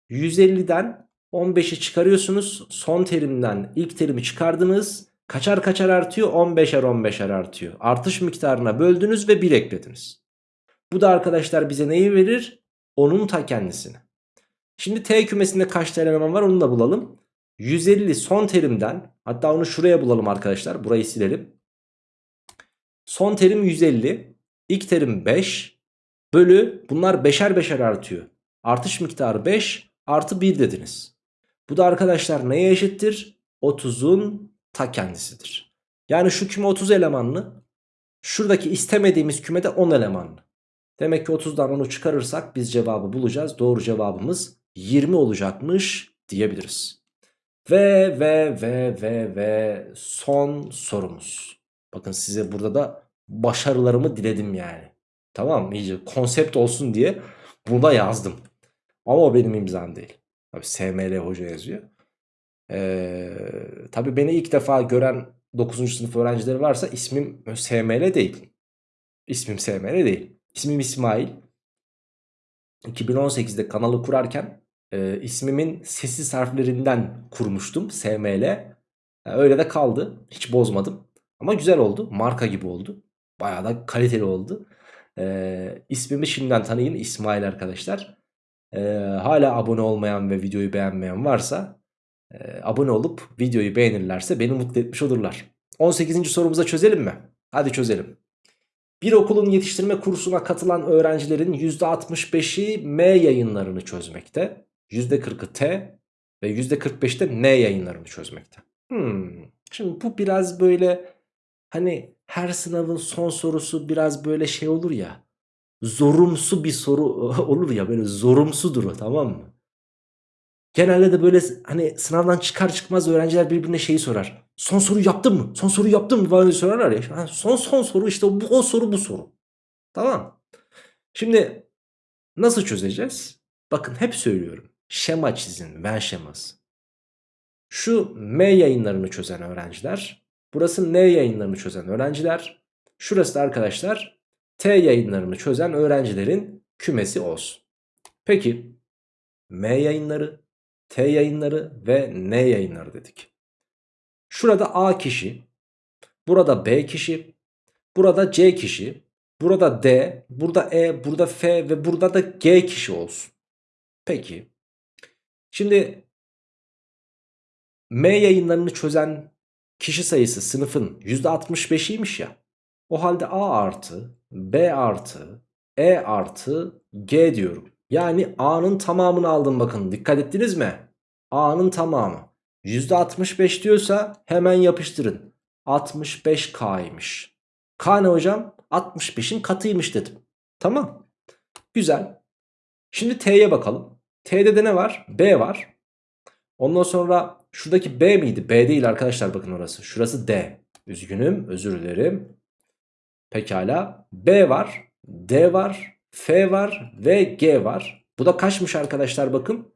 150'den 15'i çıkarıyorsunuz. Son terimden ilk terimi çıkardınız. Kaçar kaçar artıyor? 15'er 15'er artıyor. Artış miktarına böldünüz ve 1 eklediniz. Bu da arkadaşlar bize neyi verir? Onun ta kendisini. Şimdi T kümesinde kaç tane eleman var onu da bulalım. 150 son terimden hatta onu şuraya bulalım arkadaşlar. Burayı silelim. Son terim 150. İlk terim 5. Bölü bunlar beşer beşer artıyor. Artış miktarı 5 artı 1 dediniz. Bu da arkadaşlar neye eşittir? 30'un ta kendisidir. Yani şu küme 30 elemanlı. Şuradaki istemediğimiz kümede 10 elemanlı. Demek ki 30'dan 10'u çıkarırsak biz cevabı bulacağız. Doğru cevabımız 20 olacakmış diyebiliriz. Ve ve ve ve ve son sorumuz. Bakın size burada da başarılarımı diledim yani. Tamam mı? İyice konsept olsun diye burada yazdım. Ama o benim imzam değil. Tabii SML hoca yazıyor. Ee, tabii beni ilk defa gören 9. sınıf öğrencileri varsa ismim SML değil. İsmim SML değil. İsmim İsmail. 2018'de kanalı kurarken e, ismimin sessiz harflerinden kurmuştum SML. E, öyle de kaldı. Hiç bozmadım. Ama güzel oldu. Marka gibi oldu. Bayağı da kaliteli oldu. E, ismimi şimdiden tanıyın İsmail arkadaşlar. E, hala abone olmayan ve videoyu beğenmeyen varsa e, abone olup videoyu beğenirlerse beni mutlu etmiş olurlar. 18. sorumuza çözelim mi? Hadi çözelim. Bir okulun yetiştirme kursuna katılan öğrencilerin %65'i M yayınlarını çözmekte. %40'ı T ve %45'te N yayınlarını çözmekte. Hmm. Şimdi bu biraz böyle hani her sınavın son sorusu biraz böyle şey olur ya. Zorumsu bir soru *laughs* olur ya böyle zorumsudur o tamam mı? Genelde de böyle hani sınavdan çıkar çıkmaz öğrenciler birbirine şeyi sorar. Son soruyu yaptın mı? Son soruyu yaptın mı? Diye sorarlar ya. Son son soru işte bu o soru bu soru. Tamam. Şimdi nasıl çözeceğiz? Bakın hep söylüyorum. Şema çizin. Ven şeması. Şu M yayınlarını çözen öğrenciler. Burası N yayınlarını çözen öğrenciler. Şurası da arkadaşlar T yayınlarını çözen öğrencilerin kümesi olsun. Peki M yayınları, T yayınları ve N yayınları dedik. Şurada A kişi, burada B kişi, burada C kişi, burada D, burada E, burada F ve burada da G kişi olsun. Peki. Şimdi M yayınlarını çözen kişi sayısı sınıfın %65'iymiş ya. O halde A artı, B artı, E artı, G diyorum. Yani A'nın tamamını aldım bakın. Dikkat ettiniz mi? A'nın tamamı. %65 diyorsa hemen yapıştırın. 65K'ymış. K ne hocam? 65'in katıymış dedim. Tamam. Güzel. Şimdi T'ye bakalım. T'de de ne var? B var. Ondan sonra şuradaki B miydi? B değil arkadaşlar bakın orası. Şurası D. Üzgünüm özür dilerim. Pekala. B var. D var. F var. Ve G var. Bu da kaçmış arkadaşlar bakın.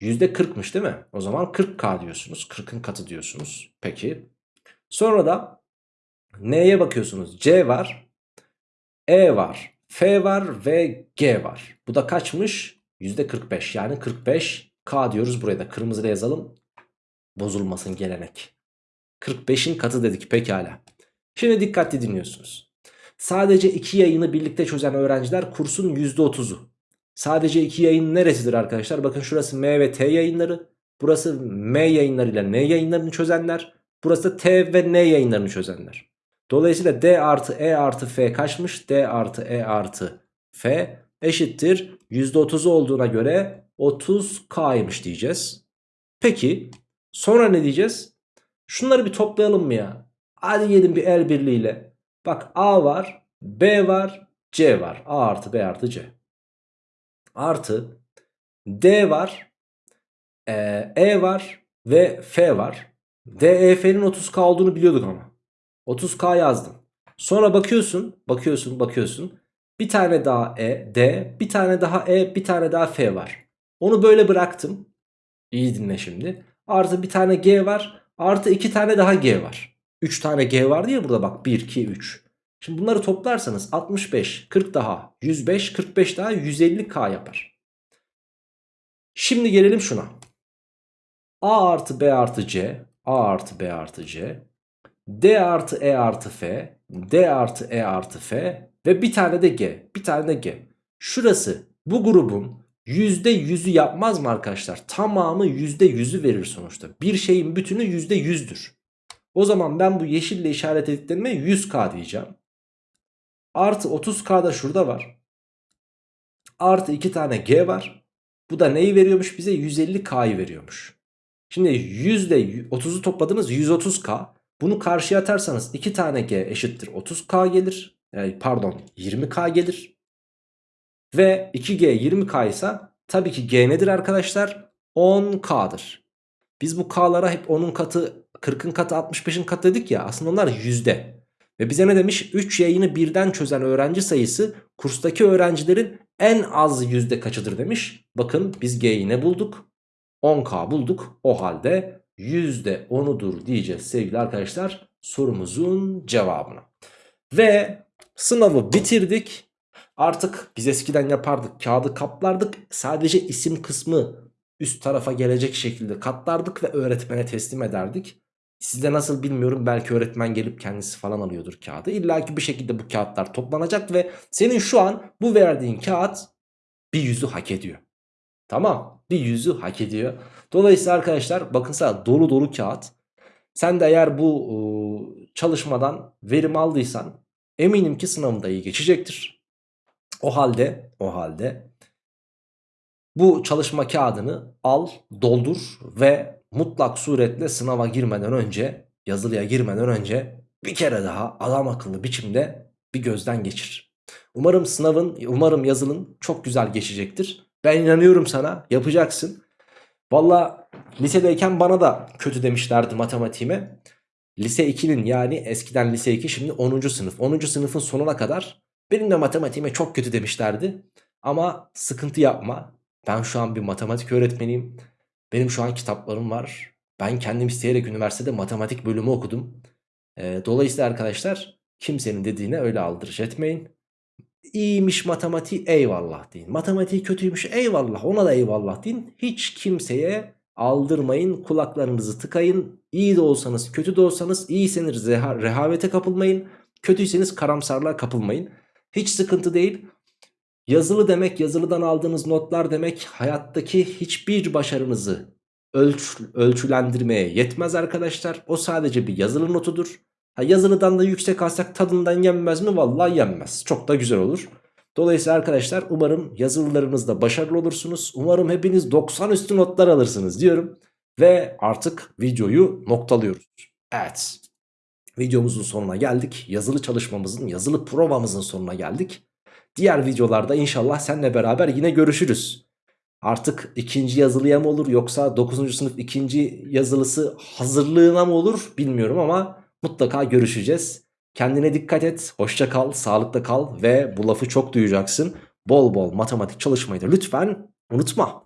%40'mış değil mi? O zaman 40K diyorsunuz. 40'ın katı diyorsunuz. Peki. Sonra da N'ye bakıyorsunuz. C var. E var. F var ve G var. Bu da kaçmış? %45 yani 45K diyoruz buraya da kırmızıyla yazalım. Bozulmasın gelenek. 45'in katı dedik pekala. Şimdi dikkatli dinliyorsunuz. Sadece iki yayını birlikte çözen öğrenciler kursun %30'u. Sadece iki yayın neresidir arkadaşlar? Bakın şurası M ve T yayınları. Burası M yayınlarıyla N yayınlarını çözenler. Burası da T ve N yayınlarını çözenler. Dolayısıyla D artı E artı F kaçmış? D artı E artı F eşittir. %30 olduğuna göre 30K'ymış diyeceğiz. Peki sonra ne diyeceğiz? Şunları bir toplayalım mı ya? Hadi gelin bir el birliğiyle. Bak A var, B var, C var. A artı B artı C. Artı D var, e, E var ve F var. D, E, F'nin 30K olduğunu biliyorduk ama. 30K yazdım. Sonra bakıyorsun, bakıyorsun, bakıyorsun. Bir tane daha E, D, bir tane daha E, bir tane daha F var. Onu böyle bıraktım. İyi dinle şimdi. Artı bir tane G var. Artı iki tane daha G var. 3 tane G var diye burada bak 1, 2, 3. Şimdi bunları toplarsanız 65, 40 daha 105, 45 daha 150K yapar. Şimdi gelelim şuna. A artı B artı C, A artı B artı C, D artı E artı F, D artı E artı F ve bir tane de G, bir tane de G. Şurası bu grubun %100'ü yapmaz mı arkadaşlar? Tamamı %100'ü verir sonuçta. Bir şeyin bütünü %100'dür. O zaman ben bu yeşille işaret ettiklerime 100k diyeceğim. Artı 30k da şurada var. Artı 2 tane g var. Bu da neyi veriyormuş bize? 150k'yı veriyormuş. Şimdi %30'u topladınız 130k. Bunu karşıya atarsanız 2 tane g eşittir 30k gelir. Yani pardon 20k gelir. Ve 2G 20K ise tabii ki G nedir arkadaşlar? 10K'dır. Biz bu K'lara hep 10'un katı, 40'ın katı, 65'in katı dedik ya. Aslında onlar yüzde. Ve bize ne demiş? 3 yayını birden çözen öğrenci sayısı kurstaki öğrencilerin en az yüzde kaçıdır demiş. Bakın biz G'yi ne bulduk? 10K bulduk. O halde yüzde 10'udur diyeceğiz sevgili arkadaşlar sorumuzun cevabına. Ve sınavı bitirdik. Artık biz eskiden yapardık kağıdı kaplardık sadece isim kısmı üst tarafa gelecek şekilde katlardık ve öğretmene teslim ederdik. Sizde nasıl bilmiyorum belki öğretmen gelip kendisi falan alıyordur kağıdı. İlla ki bir şekilde bu kağıtlar toplanacak ve senin şu an bu verdiğin kağıt bir yüzü hak ediyor. Tamam bir yüzü hak ediyor. Dolayısıyla arkadaşlar bakın sana dolu dolu kağıt. Sen de eğer bu ıı, çalışmadan verim aldıysan eminim ki sınavında iyi geçecektir. O halde o halde bu çalışma kağıdını al, doldur ve mutlak suretle sınava girmeden önce, yazılıya girmeden önce bir kere daha adam akıllı biçimde bir gözden geçir. Umarım sınavın, umarım yazılın çok güzel geçecektir. Ben inanıyorum sana, yapacaksın. Valla lisedeyken bana da kötü demişlerdi matematiğime. Lise 2'nin yani eskiden lise 2 şimdi 10. sınıf. 10. sınıfın sonuna kadar benim de matematiğime çok kötü demişlerdi. Ama sıkıntı yapma. Ben şu an bir matematik öğretmeniyim. Benim şu an kitaplarım var. Ben kendim isteyerek üniversitede matematik bölümü okudum. Ee, dolayısıyla arkadaşlar kimsenin dediğine öyle aldırış etmeyin. İyiymiş matematiği eyvallah deyin. Matematiği kötüymüş eyvallah ona da eyvallah deyin. Hiç kimseye aldırmayın kulaklarınızı tıkayın. İyi de olsanız kötü de olsanız iyiyseniz reha rehavete kapılmayın. Kötüyseniz karamsarlığa kapılmayın. Hiç sıkıntı değil. Yazılı demek yazılıdan aldığınız notlar demek hayattaki hiçbir başarınızı ölç, ölçülendirmeye yetmez arkadaşlar. O sadece bir yazılı notudur. Ha, yazılıdan da yüksek alsak tadından yenmez mi? Vallahi yenmez. Çok da güzel olur. Dolayısıyla arkadaşlar umarım yazılılarınızda başarılı olursunuz. Umarım hepiniz 90 üstü notlar alırsınız diyorum. Ve artık videoyu noktalıyoruz. Evet. Videomuzun sonuna geldik. Yazılı çalışmamızın, yazılı provamızın sonuna geldik. Diğer videolarda inşallah seninle beraber yine görüşürüz. Artık ikinci yazılıya mı olur yoksa 9. sınıf ikinci yazılısı hazırlığına mı olur bilmiyorum ama mutlaka görüşeceğiz. Kendine dikkat et, hoşça kal, sağlıkla kal ve bu lafı çok duyacaksın. Bol bol matematik çalışmayı da lütfen unutma.